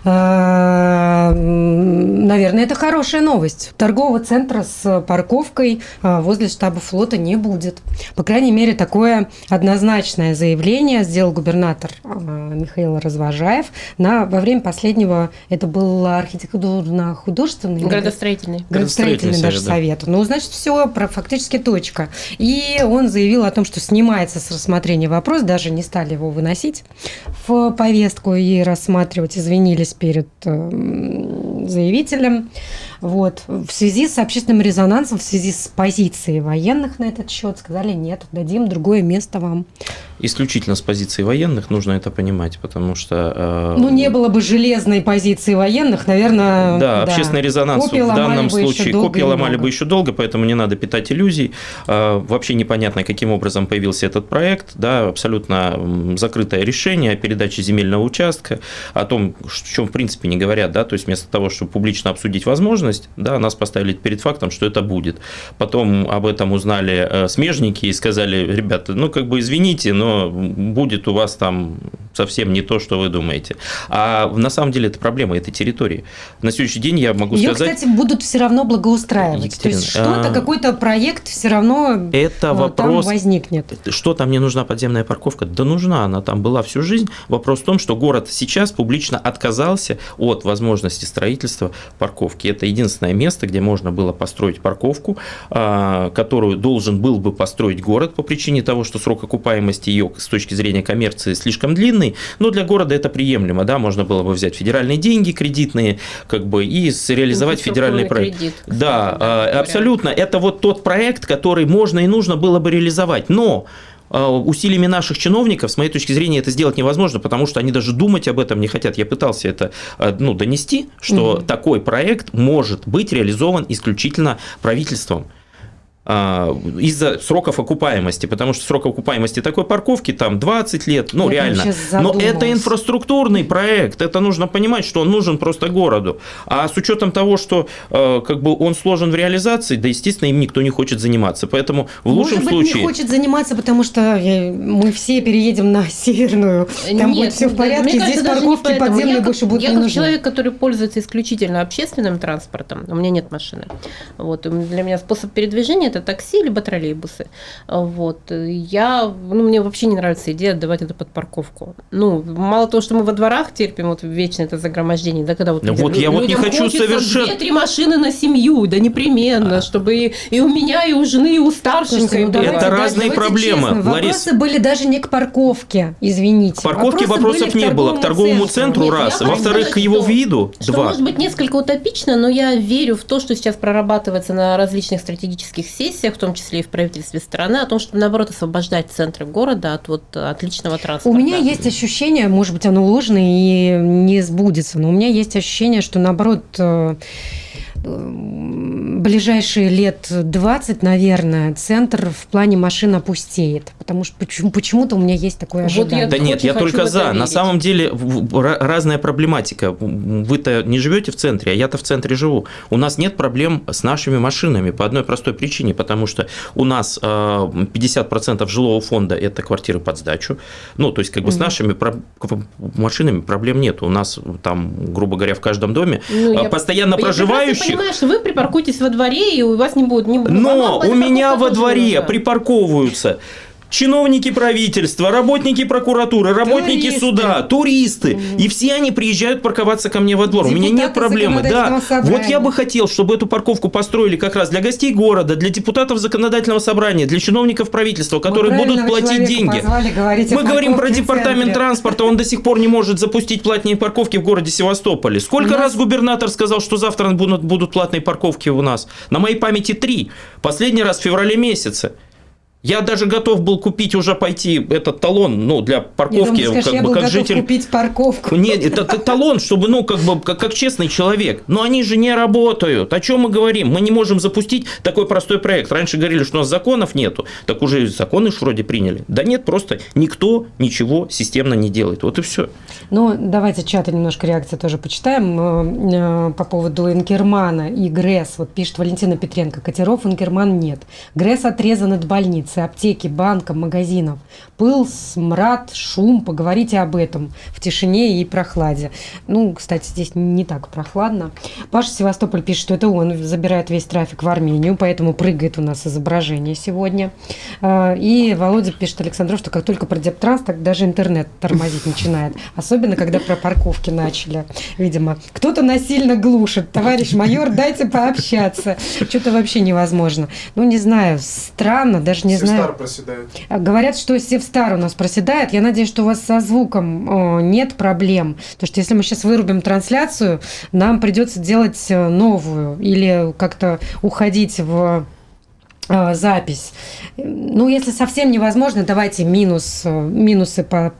э, м, наверное, это хорошая новость. Торгового центра с парковкой э, возле штаба флота не будет. По крайней мере, такое однозначное заявление сделал губернатор э, Михаил Развожаев на, во время последнего, это был архитектурно-художественный Градостроительный. градостроительный даже совет, совет. Ну, значит, все про фактически точка. И он заявил о том, что снимается с рассмотрения вопрос, даже не стали его выносить в повестку и рассматривать, извинились перед э, заявителем. Вот. В связи с общественным резонансом, в связи с позицией военных на этот счет, сказали, нет, дадим другое место вам. Исключительно с позиции военных нужно это понимать, потому что... э, Ну, не было бы железной позиции военных, наверное... Да, общественный резонанс Копии в данном случае копии ломали бы еще долго, поэтому не надо питать иллюзий. А, Вообще непонятно, каким образом появился этот проект. Да, абсолютно закрытое решение о передаче земельного участка, о том, о чем в принципе не говорят, да, то есть вместо того, чтобы публично обсудить возможность, да, нас поставили перед фактом, что это будет. Потом об этом узнали э, смежники и сказали, ребята, ну как бы извините, но будет у вас там совсем не то, что вы думаете. А на самом деле это проблема этой территории. На следующий день я могу Ее, сказать... кстати, будут все равно благоустраивать. Екатерина, То есть что-то, а, какой-то проект все равно Это э, вопрос там возникнет. Что там мне нужна подземная парковка? Да нужна, она там была всю жизнь. Вопрос в том, что город сейчас публично отказался от возможности строительства парковки. Это единственное место, где можно было построить парковку, а, которую должен был бы построить город по причине того, что срок окупаемости ее с точки зрения коммерции слишком длинный. Но для города это приемлемо, да, можно было бы взять федеральные деньги кредитные, как бы и реализовать федеральный Инфраструктурный проект. кредит, кстати, Да, а, говоря. абсолютно. Это вот тот проект, который можно и нужно было бы реализовать. Но а, усилиями наших чиновников, с моей точки зрения, это сделать невозможно, потому что они даже думать об этом не хотят. Я пытался это а, ну, донести, что Мгм. такой проект может быть реализован исключительно правительством из-за сроков окупаемости, потому что срок окупаемости такой парковки там 20 лет, ну Я реально. Но это инфраструктурный проект, это нужно понимать, что он нужен просто городу. А с учетом того, что э, как бы он сложен в реализации, да, естественно, им никто не хочет заниматься. Поэтому в лучшем Может быть, случае... не хочет заниматься, потому что э, мы все переедем на северную. Там Нет, будет все в порядке. мне Здесь кажется, не парковки подземные я как- больше будут Я не как нужны. человек, который пользуется исключительно общественным транспортом, у меня нет машины. Вот, для меня способ передвижения это такси либо троллейбусы. Вот. Я, ну, мне вообще не нравится идея отдавать это под парковку. Ну, мало того, что мы во дворах терпим вот вечно это загромождение, да, когда вот, Ну вот я вот не хочу совершенно- две-три машины на семью, да непременно, чтобы и, и у меня, и у жены, и у старшенькой ну давайте Это разные давайте проблемы, честно, Ларис. Вопросы были даже не к парковке, извините. К парковке Вопросы вопросов не было, к торговому центру Нет, раз, я во-вторых, к его виду Что два. может быть несколько утопично, но я верю в то, что сейчас прорабатывается на различных стратегических сессиях, в том числе и в правительстве страны, о том, чтобы наоборот освобождать центры города от вот отличного транспорта. У меня есть ощущение, может быть, оно ложное и не сбудется, но у меня есть ощущение, что наоборот э, ближайшие лет 20, наверное, центр в плане машин опустеет. Потому что почему- почему-то у меня есть такое Вот ожидание. я Да нет, я только за. На верить. самом деле разная проблематика. Вы-то не живете в центре, а я-то в центре живу. У нас нет проблем с нашими машинами по одной простой причине, потому что у нас э, 50% жилого фонда это квартиры под сдачу. Ну, то есть, как бы с нашими про- машинами проблем нет. У нас там, грубо говоря, в каждом доме Ну, я- постоянно Я проживающих. понимаю, что вы припаркуйтесь во дворе, и у вас не будет... Не, Но у меня во дворе припарковываются чиновники правительства, работники прокуратуры, работники Туристы. суда, туристы. И все они приезжают парковаться ко мне во двор. У меня нет Депутаты проблемы. Да, собрания. вот я бы хотел, чтобы эту парковку построили как раз для гостей города, для депутатов законодательного собрания, для чиновников правительства, которые Мы будут платить деньги. позвали Мы говорим про департамент транспорта, он до сих пор не может запустить платные парковки в городе Севастополе. Сколько раз губернатор сказал, что завтра будут, будут платные парковки у нас? На моей памяти три. Последний раз в феврале месяце. Я даже готов был купить уже пойти этот талон, ну, для Я парковки, думаю, скажешь, как я бы был как житель. купить парковку. Нет, это т- талон, чтобы, ну, как бы, как, как честный человек. Но они же не работают. О чем мы говорим? Мы не можем запустить такой простой проект. Раньше говорили, что у нас законов нету. Так уже законы ж вроде приняли. Да нет, просто никто ничего системно не делает. Вот и все. Ну, давайте чата немножко реакции тоже почитаем э, э, по поводу Инкермана и ГРЭС. Вот пишет Валентина Петренко. Катеров Инкерман нет. ГРЭС отрезан от больницы, аптеки, банка, магазинов. Пыл, смрад, шум. Поговорите об этом в тишине и прохладе. Ну, кстати, здесь не так прохладно. Паша Севастополь пишет, что это он забирает весь трафик в Армению, поэтому прыгает у нас изображение сегодня. Э, И Володя пишет Александров, что как только про Дептранс, так даже интернет тормозить начинает. Особенно, когда про парковки начали, видимо. Кто-то насильно глушит. Товарищ майор, дайте пообщаться. Что-то вообще невозможно. Ну, не знаю, странно, даже не. Севстар проседает. А, Говорят, что Севстар у нас проседает. Я надеюсь, что у вас со звуком нет проблем. Потому что если мы сейчас вырубим трансляцию, нам придется делать э, новую или как-то уходить в э, запись. Ну, если совсем невозможно, давайте минус, э, минусы по...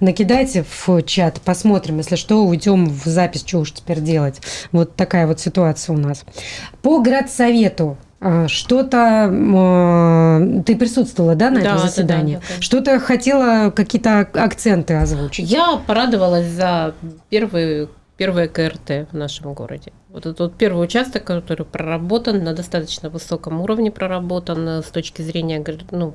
накидайте в чат, посмотрим. Если что, уйдем в запись, что уж теперь делать. Вот такая вот ситуация у нас. По градсовету что-то э, ты присутствовала, да, на Да, этом да, заседании? да, да, конечно. Что-то хотела какие-то ак- акценты озвучить? Я порадовалась за первый, первое КРТ в нашем городе. Вот этот вот первый участок, который проработан, на достаточно высоком уровне проработан э, с точки зрения ну,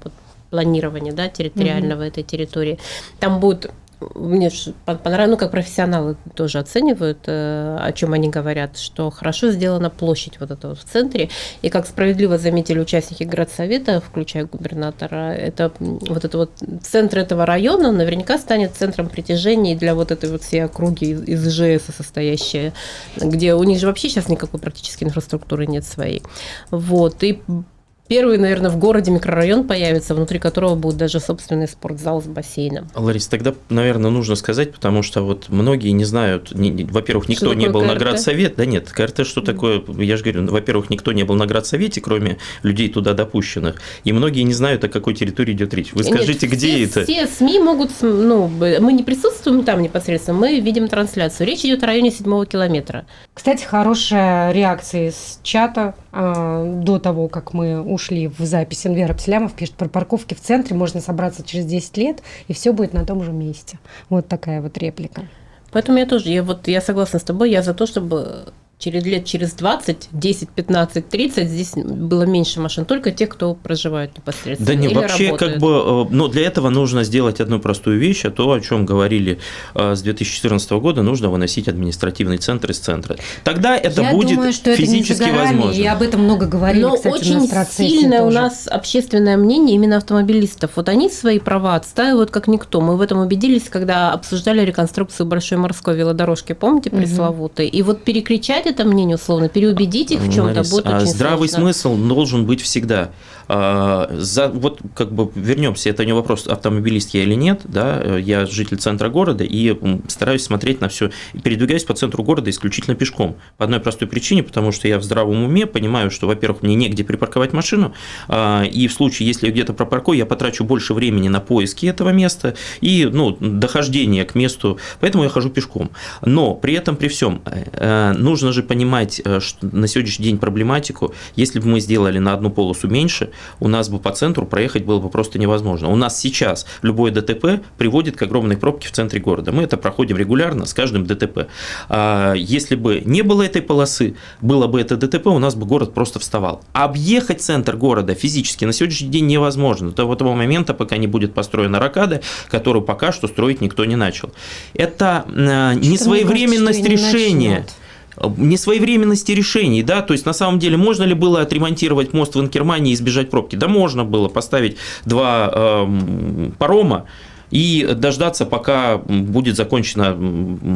планирования да, территориального этой территории. Там будет мне понравилось, ну, как профессионалы тоже оценивают, э, о чем они говорят, что хорошо сделана площадь вот эта вот в центре, и как справедливо заметили участники городсовета, включая губернатора, это вот это вот центр этого района наверняка станет центром притяжения для вот этой вот всей округи из, из ИЖС где у них же вообще сейчас никакой практически инфраструктуры нет своей. Вот, и Первый, наверное, в городе микрорайон появится, внутри которого будет даже собственный спортзал с бассейном. Ларис, тогда, наверное, нужно сказать, потому что вот многие не знают, не- не- во-первых, никто не был на КРТ? градсовет, да нет, КРТ что такое, я же говорю, ну, во-первых, никто не был на градсовете, кроме людей туда допущенных, и многие не знают, о какой территории идет речь. Вы Нет, скажите, где все, это? Все СМИ могут, ну, мы не присутствуем там непосредственно, мы видим трансляцию. Речь идет о районе седьмого километра. Кстати, хорошая реакция из чата до того, как мы ушли в запись. Энвер Абселямов пишет, про парковки в центре можно собраться через 10 лет, и все будет на том же месте. Вот такая вот реплика. Поэтому я тоже, я вот я согласна с тобой, я за то, чтобы через лет через 20, 10, 15, 30 здесь было меньше машин, только те, кто проживают непосредственно. Да не, или вообще, работают. как бы, э, но для этого нужно сделать одну простую вещь, а то, о чем говорили э, с 2014 года, нужно выносить административный центр из центра. Тогда это Я будет думаю, что это не за физически горами, возможно. и об этом много говорили, Но кстати, у очень нас процессе сильное у тоже. нас общественное мнение именно автомобилистов. Вот они свои права отстаивают как никто. Мы в этом убедились, когда обсуждали реконструкцию Большой морской велодорожки, помните, пресловутой? И вот перекричать это мнение, условно, переубедить их в чем-то будет а очень здравый сложно. смысл должен быть всегда. А, За, вот как бы вернемся, это не вопрос, автомобилист я или нет, да, я житель центра города и стараюсь смотреть на все, передвигаюсь по центру города исключительно пешком. По одной простой причине, потому что я в здравом уме понимаю, что, во-первых, мне негде припарковать машину, а, и в случае, если я где-то пропаркую, я потрачу больше времени на поиски этого места и, ну, дохождение к месту, поэтому я хожу пешком. Но при этом, при всем, нужно же же понимать э, что на сегодняшний день проблематику. Если бы мы сделали на одну полосу меньше, у нас бы по центру проехать было бы просто невозможно. У нас сейчас любое ДТП приводит к огромной пробке в центре города. Мы это проходим регулярно с каждым ДТП. А если бы не было этой полосы, было бы это ДТП, у нас бы город просто вставал. Объехать центр города физически на сегодняшний день невозможно. До того момента, пока не будет построена ракада, которую пока что строить никто не начал. Это э, несвоевременность решения несвоевременности решений, да, то есть на самом деле можно ли было отремонтировать мост в Инкермане и избежать пробки? Да можно было поставить два э, парома, и дождаться, пока будет закончена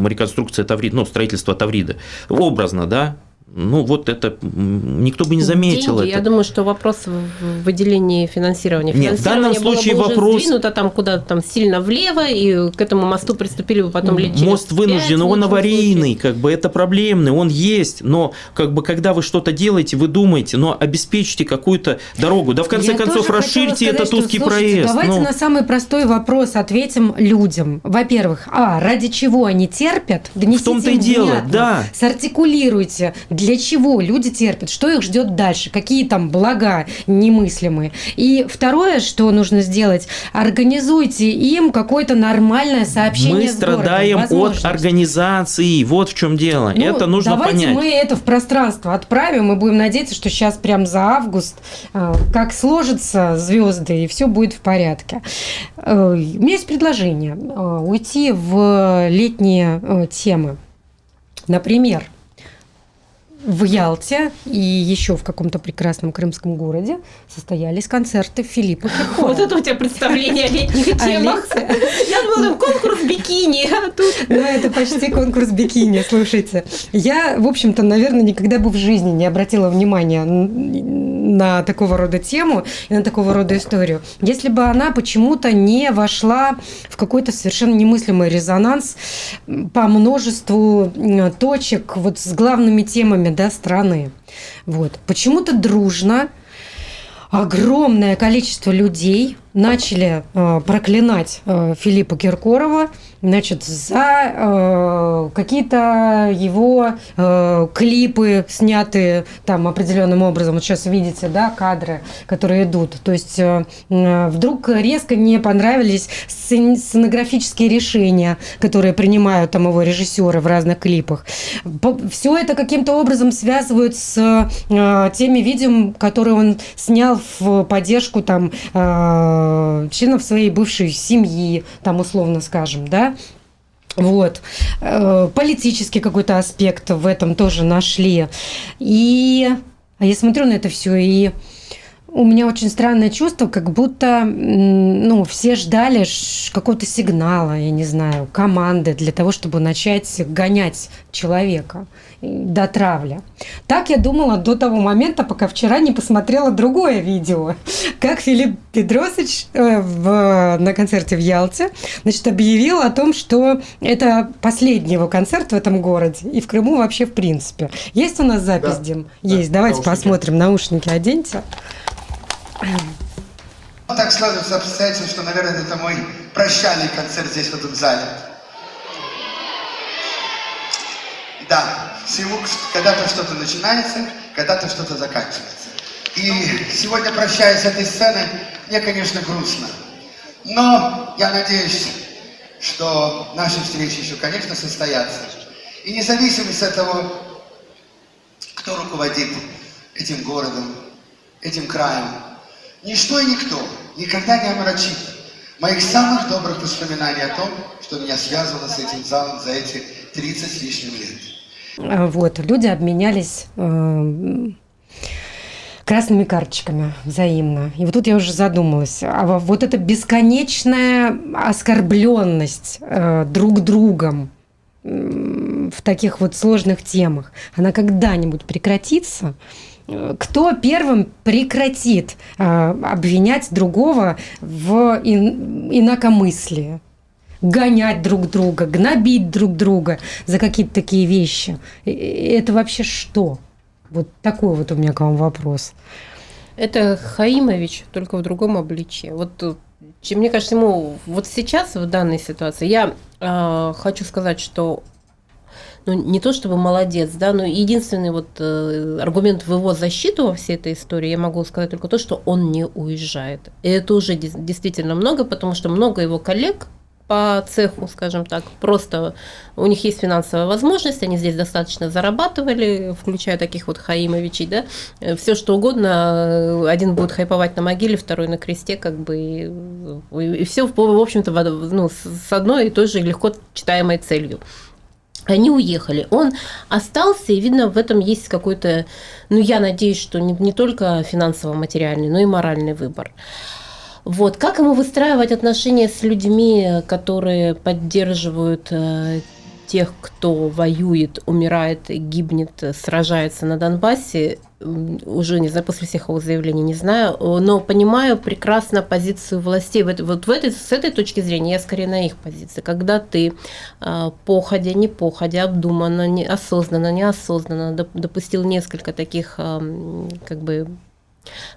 реконструкция Таврида, ну, строительство Таврида. Образно, да, ну вот это никто бы не заметил Деньги, это. Я думаю, что вопрос в выделении финансирования. Нет, в данном случае было бы вопрос... уже сдвинуто там куда-то там сильно влево, и к этому мосту приступили бы потом лет Мост вынужден, он аварийный, как бы это проблемный, он есть, но как бы когда вы что-то делаете, вы думаете, но обеспечьте какую-то дорогу, да в конце Я концов расширьте сказать, этот узкий что, слушайте, проезд. Давайте ну. на самый простой вопрос ответим людям. Во-первых, а, ради чего они терпят? Донесите В том-то и дело, внятно. да. Сартикулируйте, для чего люди терпят, что их ждет дальше, какие там блага немыслимые. И второе, что нужно сделать, организуйте им какое-то нормальное сообщение Мы с городом, страдаем от организации, вот в чем дело. Ну, это нужно давайте понять. мы это в пространство отправим и будем надеяться, что сейчас прям за август э, как сложатся звезды и все будет в порядке. Э, У меня есть предложение э, уйти в летние темы. Например, в Ялте и еще в каком-то прекрасном крымском городе состоялись концерты Филиппа Киркорова. Вот это у тебя представление о летних А темах. Я думала, там конкурс бикини, а тут... Ну, это почти конкурс бикини, слушайте. Я, в общем-то, наверное, никогда бы в жизни не обратила внимания на такого рода тему и на такого рода историю, если бы она почему-то не вошла в какой-то совершенно немыслимый резонанс по множеству точек вот с главными темами да, страны. Вот. Почему-то дружно огромное количество людей начали э, проклинать э, Филиппа Киркорова значит, за э, какие-то его э, клипы, снятые там определенным образом. Вот сейчас видите, да, кадры, которые идут. То есть э, вдруг резко не понравились сцен- сценографические решения, которые принимают там его режиссеры в разных клипах. Все это каким-то образом связывают с э, теми видео, которые он снял в поддержку там э, членов своей бывшей семьи, там условно скажем, да. Вот. Э, Политический какой-то аспект в этом тоже нашли. И а я смотрю на это все и у меня очень странное чувство, как будто ну, все ждали какого-то сигнала, я не знаю, команды для того, чтобы начать гонять человека и до травли. Так я думала до того момента, пока вчера не посмотрела другое видео, как Филипп Педросович э, в- на концерте в Ялте значит, объявил о том, что это последний его концерт в этом городе и в Крыму вообще в принципе. Есть у нас запись, Да. Дим? Да, Есть. Давайте наушники. посмотрим. Наушники оденьте. Ну, так складывается обстоятельства, что, наверное, это мой прощальный концерт здесь, в этом зале. Да, когда-то что-то начинается, когда-то что-то заканчивается. И сегодня, прощаясь с этой сцены, мне, конечно, грустно. Но я надеюсь, что наши встречи еще, конечно, состоятся. И независимо от того, кто руководит этим городом, этим краем, ничто и никто никогда не омрачит моих самых добрых воспоминаний о том, что меня связывало с этим залом за эти 30 с лишним лет. А, Вот, люди обменялись э, красными карточками взаимно. И вот тут я уже задумалась, а во- вот эта бесконечная оскорбленность э, друг другом м, в таких вот сложных темах, она когда-нибудь прекратится? Кто первым прекратит э, обвинять другого в ин- инакомыслии? гонять друг друга, гнобить друг друга за какие-то такие вещи. Это вообще что? Вот такой вот у меня к вам вопрос. Это Хаимович, только в другом обличии. Вот э, мне кажется, ему вот сейчас, в данной ситуации, я э, хочу сказать, что ну, не то чтобы молодец, да, но единственный вот э, аргумент в его защиту во всей этой истории, я могу сказать только то, что он не уезжает. И это уже действительно много, потому что много его коллег по цеху, скажем так, просто у них есть финансовая возможность, они здесь достаточно зарабатывали, включая таких вот Хаимовичей, да, все что угодно, один будет хайповать на могиле, второй на кресте, как бы, и, и все, в общем-то, ну, с одной и той же легко читаемой целью. Они уехали. Он остался, и видно, в этом есть какой-то, ну, я надеюсь, что не, не только финансово-материальный, но и моральный выбор. Вот. Как ему выстраивать отношения с людьми, которые поддерживают э, тех, кто воюет, умирает, гибнет, сражается на Донбассе, уже не знаю, после всех его заявлений не знаю, но понимаю прекрасно позицию властей. Вот, в этой, с этой точки зрения я скорее на их позиции. Когда ты э, походя, не походя, обдуманно, не, осознанно, неосознанно допустил несколько таких как бы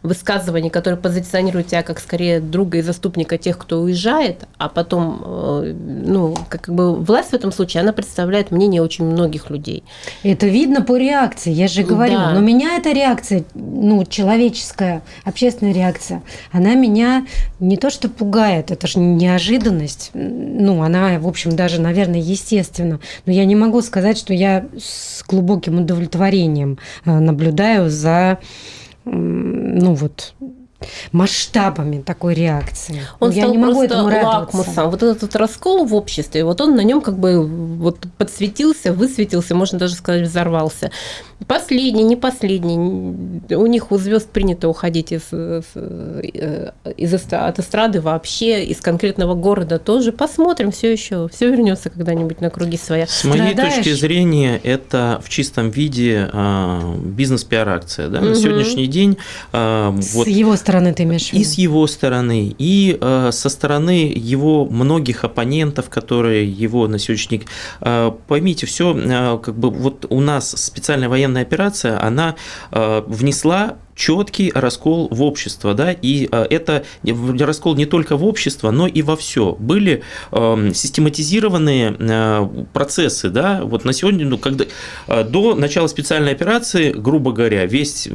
высказываний, которые позиционируют тебя как скорее друга и заступника тех, кто уезжает, а потом, э, ну, как бы власть в этом случае, она представляет мнение очень многих людей. Это видно по реакции, я же говорю. Да. Но меня эта реакция, ну, человеческая, общественная реакция, она меня не то что пугает, это же неожиданность. Ну, она, в общем, даже, наверное, естественно. Но я не могу сказать, что я с глубоким удовлетворением э, наблюдаю за ну вот масштабами такой реакции. Он Я стал не могу этому лакмусом. Вот этот раскол в обществе, вот он на нем как бы вот подсветился, высветился, можно даже сказать, взорвался. Последний, не последний. У них у звезд принято уходить из, э, из, от эстрады вообще, из конкретного города тоже. Посмотрим, все еще, все вернется когда-нибудь на круги своя. С моей Страдаешь? точки зрения, это в чистом виде а, бизнес-пиар-акция. Да? Угу. На сегодняшний день... А, с вот, его стороны ты имеешь в виду? И с его стороны, и а, со стороны его многих оппонентов, которые его на сегодняшний день... Поймите, все как бы вот у нас специальная военная военная операция, она э, внесла четкий раскол в общество, да, и э, это раскол не только в общество, но и во все. Были э, систематизированные э, процессы, да, вот на сегодня, ну, когда до начала специальной операции, грубо говоря, весь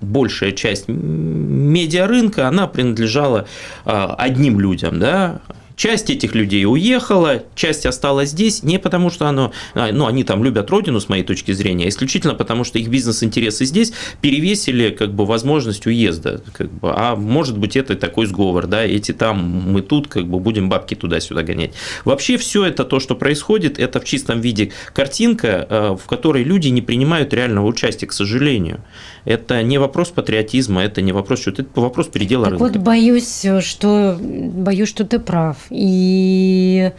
большая часть медиарынка, она принадлежала одним людям, да, Часть этих людей уехала, часть осталась здесь не потому, что оно, а, ну, они там любят родину, с моей точки зрения, а исключительно потому, что их бизнес-интересы здесь перевесили как бы возможность уезда. Как бы, а может быть, это такой сговор, да, эти там, мы тут, как бы будем бабки туда-сюда гонять. Вообще все это то, что происходит, это в чистом виде картинка, э, в которой люди не принимают реального участия, к сожалению. Это не вопрос патриотизма, это не вопрос, что это вопрос передела так рынка. Вот боюсь, что боюсь, что ты прав. И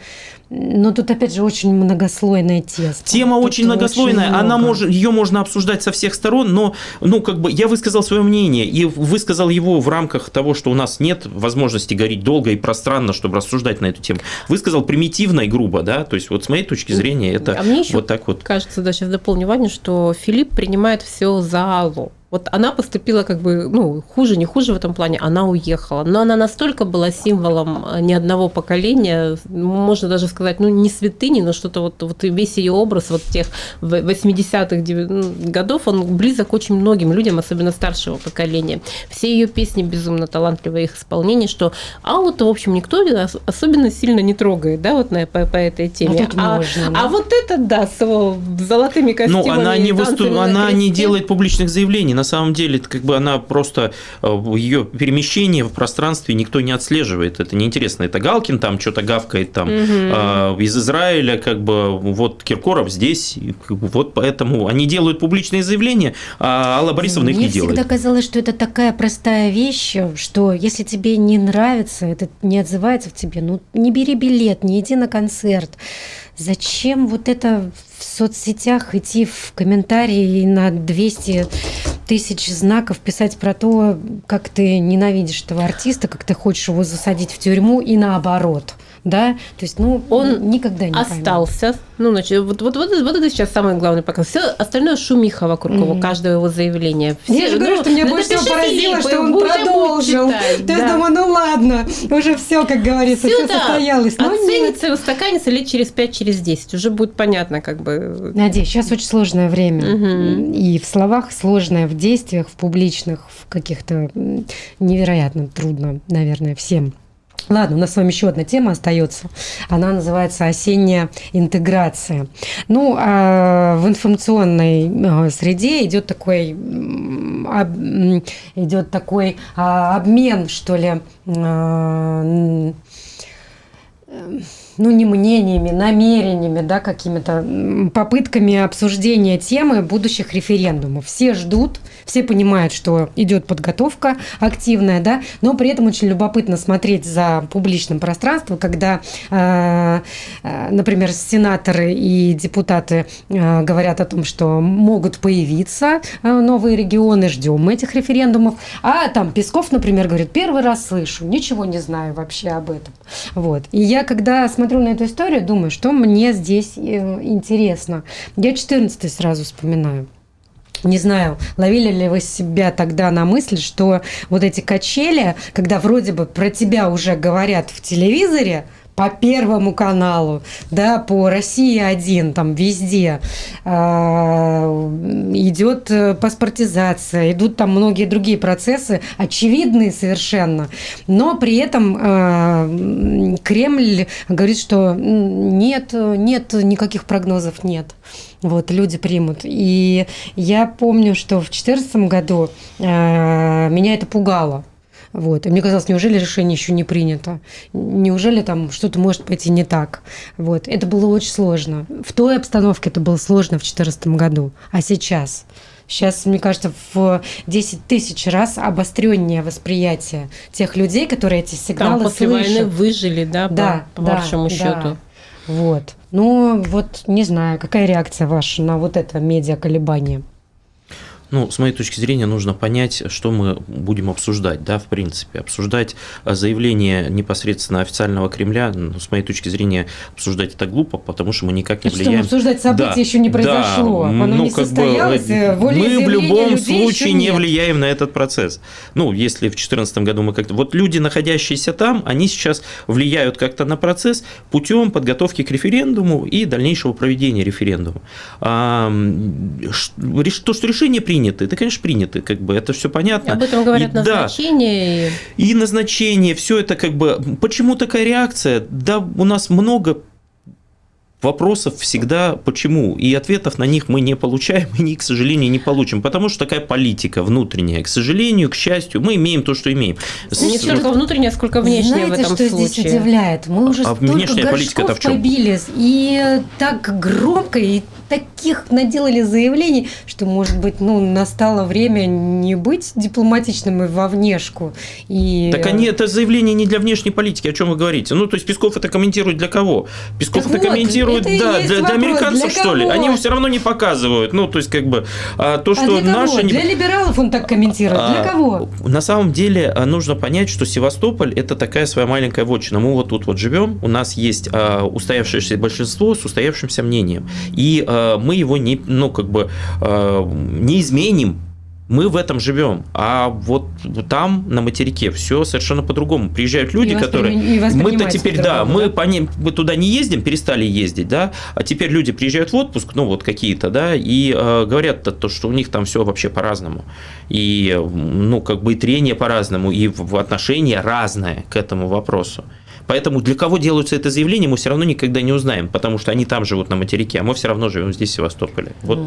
но тут опять же очень многослойная тема. Тема тут очень многослойная, очень она может, ее можно обсуждать со всех сторон, но ну как бы я высказал свое мнение и высказал его в рамках того, что у нас нет возможности говорить долго и пространно, чтобы рассуждать на эту тему. Высказал примитивно и грубо, да, то есть вот с моей точки зрения это а мне вот так вот. Кажется, да, сейчас дополню Ваню, что Филипп принимает все за Аллу. Вот она поступила как бы, ну, хуже, не хуже в этом плане, она уехала. Но она настолько была символом э, ни одного поколения, можно даже сказать, ну, не святыни, но что-то вот, вот весь ее образ вот тех 80-х ну, годов, он близок очень многим людям, особенно старшего поколения. Все ее песни безумно талантливые, их исполнение, что Аллу-то, в общем, никто особенно сильно не трогает, да, вот на, по, по этой теме. Вот а, можно, да? а вот это, да, с золотыми костюмами. Ну, она не, выступ... она не делает публичных заявлений, на самом деле, как бы она просто, э, ее перемещение в пространстве никто не отслеживает. Это неинтересно. Это Галкин там что-то гавкает там угу. из Израиля, как бы вот Киркоров здесь, вот поэтому они делают публичные заявления, а Алла Борисовна Мне их не делает. Мне всегда казалось, что это такая простая вещь, что если тебе не нравится, это не отзывается в тебе, ну не бери билет, не иди на концерт. Зачем вот это в соцсетях идти в комментарии на 200 тысяч знаков писать про то, как ты ненавидишь этого артиста, как ты хочешь его засадить в тюрьму и наоборот – да, то есть, ну, Он никогда не остался. Ну, значит, вот, вот, вот, вот это сейчас самый главный показ. Все остальное шумиха вокруг Мгм. его, каждого его заявления. Все, Я же говорю, ну, что меня больше всего поразило, что он продолжил. читать, То есть да. думаю, ну ладно, уже все, как говорится, все Всё, да, состоялось. Но. Оценится устаканится лет через 5, через 10. Уже будет понятно, как бы. Надеюсь, сейчас очень сложное время. Мгм. И в словах сложное, в действиях, в публичных, в каких-то невероятно трудно, наверное, всем. Ладно, у нас с вами еще одна тема остается. Она называется осенняя интеграция. Ну, а в информационной э, среде идет такой идет такой а, обмен, что ли, а, м, ну, не мнениями, намерениями, да, какими-то попытками обсуждения темы будущих референдумов. Все ждут, все понимают, что идет подготовка активная, да, но при этом очень любопытно смотреть за публичным пространством, когда, э, э, например, сенаторы и депутаты э, говорят о том, что могут появиться новые регионы, ждем этих референдумов, а там Песков, например, говорит, первый раз слышу, ничего не знаю вообще об этом. Вот. И я, когда смотрю на эту историю, думаю, что мне здесь э, интересно. Я 14 сразу вспоминаю. Не знаю, ловили ли вы себя тогда на мысль, что вот эти качели, когда вроде бы про тебя уже говорят в телевизоре, по Первому каналу, да, по России один, там везде а, идет э, паспортизация, идут там многие другие процессы, очевидные совершенно, но при этом м, Кремль говорит, что нет, нет никаких прогнозов, нет. Вот, люди примут. И я помню, что в 2014 году а, меня это пугало. Вот. И мне казалось, неужели решение еще не принято? Неужели там что-то может пойти не так? Вот. Это было очень сложно. В той обстановке это было сложно в 2014 году. А сейчас? Сейчас, мне кажется, в 10 тысяч раз обостреннее восприятие тех людей, которые эти Там сигналы после слышат. войны выжили, да, Да, по, по да, большому да. счету. Вот. Ну, вот не знаю, какая реакция ваша на вот это медиа-колебание? Ну, с моей точки зрения, нужно понять, что мы будем обсуждать, да, в принципе. Обсуждать а, заявление непосредственно официального Кремля, ну, с моей точки зрения, обсуждать это глупо, потому что мы никак не Что, влияем. обсуждать события Да, еще не да, произошло, оно ну, не как бы, состоялось, э, волей Мы в любом случае не влияем на этот процесс. Ну, если в 2014 году мы как-то... Вот люди, находящиеся там, они сейчас влияют как-то на процесс путем подготовки к референдуму и дальнейшего проведения референдума. А, то, что решения приняты, это, конечно, приняты, как бы это все понятно. Об этом говорят И да, назначения. и- и назначение, все это как бы... Почему такая реакция? Да, у нас много вопросов всегда почему, и ответов на них мы не получаем, и, к сожалению, не получим, потому что такая политика внутренняя. К сожалению, к счастью, мы имеем то, что имеем. С- Не столько внутреннее, сколько внешнее Знаете, в этом что случае. здесь удивляет? Мы уже А столько внешняя горшков побили, и так громко, и таких наделали заявлений, что, может быть, ну, настало время не быть дипломатичным и во внешку. И... Так они, это заявление не для внешней политики, о чем вы говорите? Ну, то есть Песков это комментирует для кого? Песков Так это вот, комментирует, и да, для, для американцев, для что ли? кого? Они его все равно не показывают. Ну, то есть, как бы, а, то, А что для кого? наши... не- Для либералов он так комментирует. Для А, кого? На самом деле а, нужно понять, что Севастополь это такая своя маленькая вотчина. Мы вот тут вот живем, у нас есть а, устоявшееся большинство с устоявшимся мнением, и а, мы его не, ну как бы а, не изменим. Мы в этом живем, а вот там на материке все совершенно по-другому. Приезжают люди, И которые мы-то теперь, да, мы да? по ним, мы туда не ездим, перестали ездить, да, а теперь люди приезжают в отпуск, ну вот какие-то, да, и э, говорят то, то, что у них там все вообще по-разному, и ну как бы и трение по-разному, и в в отношение разное к этому вопросу. Поэтому для кого делаются это заявление, мы все равно никогда не узнаем, потому что они там живут на материке, а мы все равно живем здесь, в Севастополе. Вот,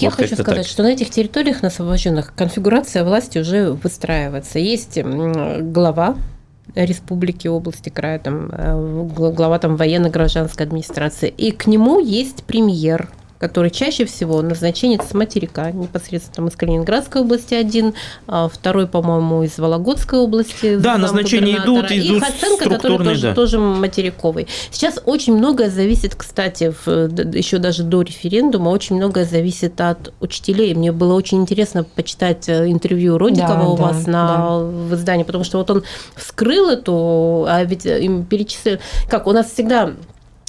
Я вот хочу как-то сказать, так. что на этих территориях, на освобожденных, конфигурация власти уже выстраивается. Есть глава республики, области, края, там, э, гла- глава там, военно-гражданской администрации, и к нему есть премьер, который чаще всего назначенец с материка, непосредственно там из Калининградской области один, а второй, по-моему, из Вологодской области. Да, назначения идут, и идут Хасенко, который тоже, да. тоже материковый. Сейчас очень многое зависит, кстати, в, еще даже до референдума, очень многое зависит от учителей. Мне было очень интересно почитать э, интервью Родикова Да, у да, вас на, да. в издании, потому что вот он вскрыл эту, а ведь им перечислил, как у нас всегда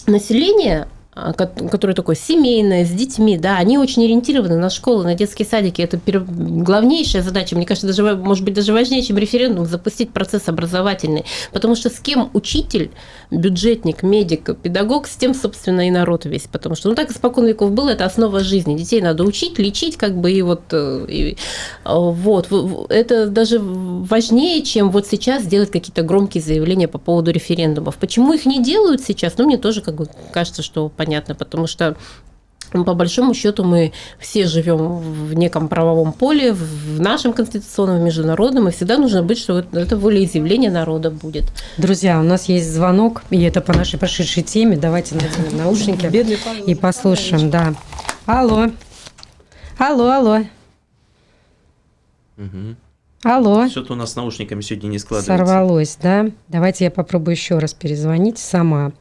население которое такое семейное, с детьми, да, они очень ориентированы на школы, на детские садики. Это главнейшая задача, мне кажется, даже, может быть, даже важнее, чем референдум, запустить процесс образовательный. Потому что с кем учитель, бюджетник, медик, педагог, с тем, собственно, и народ весь. Потому что, ну, так испокон веков было, это основа жизни. Детей надо учить, лечить, как бы, и вот, э, и, э, вот. Это даже важнее, чем вот сейчас делать какие-то громкие заявления по поводу референдумов. Почему их не делают сейчас? Ну, мне тоже, как бы, кажется, что понятно, потому что ну, по большому счету мы все живем в неком правовом поле, в нашем конституционном, международном, и всегда нужно быть, что это- волеизъявление народа будет. Друзья, у нас есть звонок, и это по нашей прошедшей теме. Давайте наденем наушники Бедный Павел и послушаем, да. Алло. Алло, алло. Алло. Что-то у нас с наушниками сегодня не складывается. Сорвалось, да? Давайте я попробую еще раз перезвонить сама.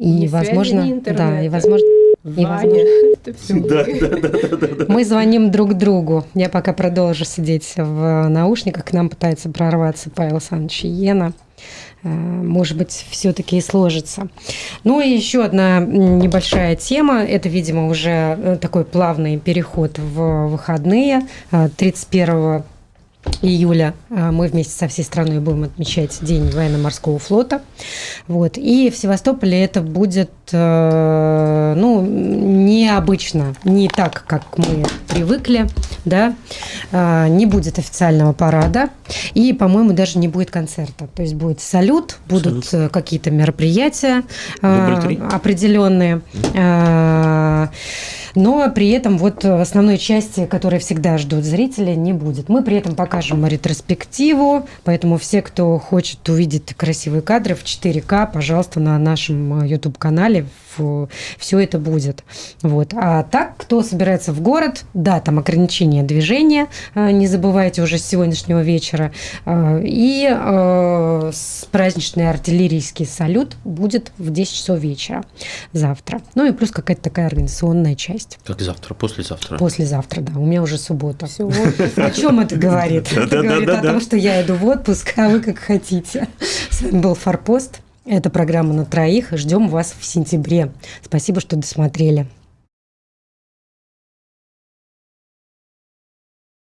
И, Ни связи, возможно, ни да, и возможно, и возможно, это всё мы звоним друг другу. Я пока продолжу сидеть в наушниках. К нам пытается прорваться Павел Александрович Иена. Э, Может быть, все-таки и сложится. Ну и еще одна небольшая тема. Это, видимо, уже э, такой плавный переход в выходные. Э, 31 июля э, мы вместе со всей страной будем отмечать День военно-морского флота. Вот. И в Севастополе это будет э, ну, необычно, не так, как мы привыкли. Да? Э, Не будет официального парада. И, по-моему, даже не будет концерта. То есть будет салют, будут э, какие-то мероприятия э, определенные. Э, Но при этом вот основной части, которая всегда ждут зрители, не будет. Мы при этом покажем ретроспективу, поэтому все, кто хочет увидеть красивые кадры в 4К, пожалуйста, на нашем YouTube-канале все это будет. Вот. А так, кто собирается в город, да, там ограничение движения, э, не забывайте уже с сегодняшнего вечера. Э, И э, праздничный артиллерийский салют будет в 10 часов вечера завтра. Ну и плюс какая-то такая организационная часть. Как завтра, послезавтра. Послезавтра, да. У меня уже суббота. Вот. О чем это говорит? Это говорит о том, что я иду в отпуск, а вы как хотите. С вами был Форпост. Это программа на троих. Ждем вас в сентябре. Спасибо, что досмотрели.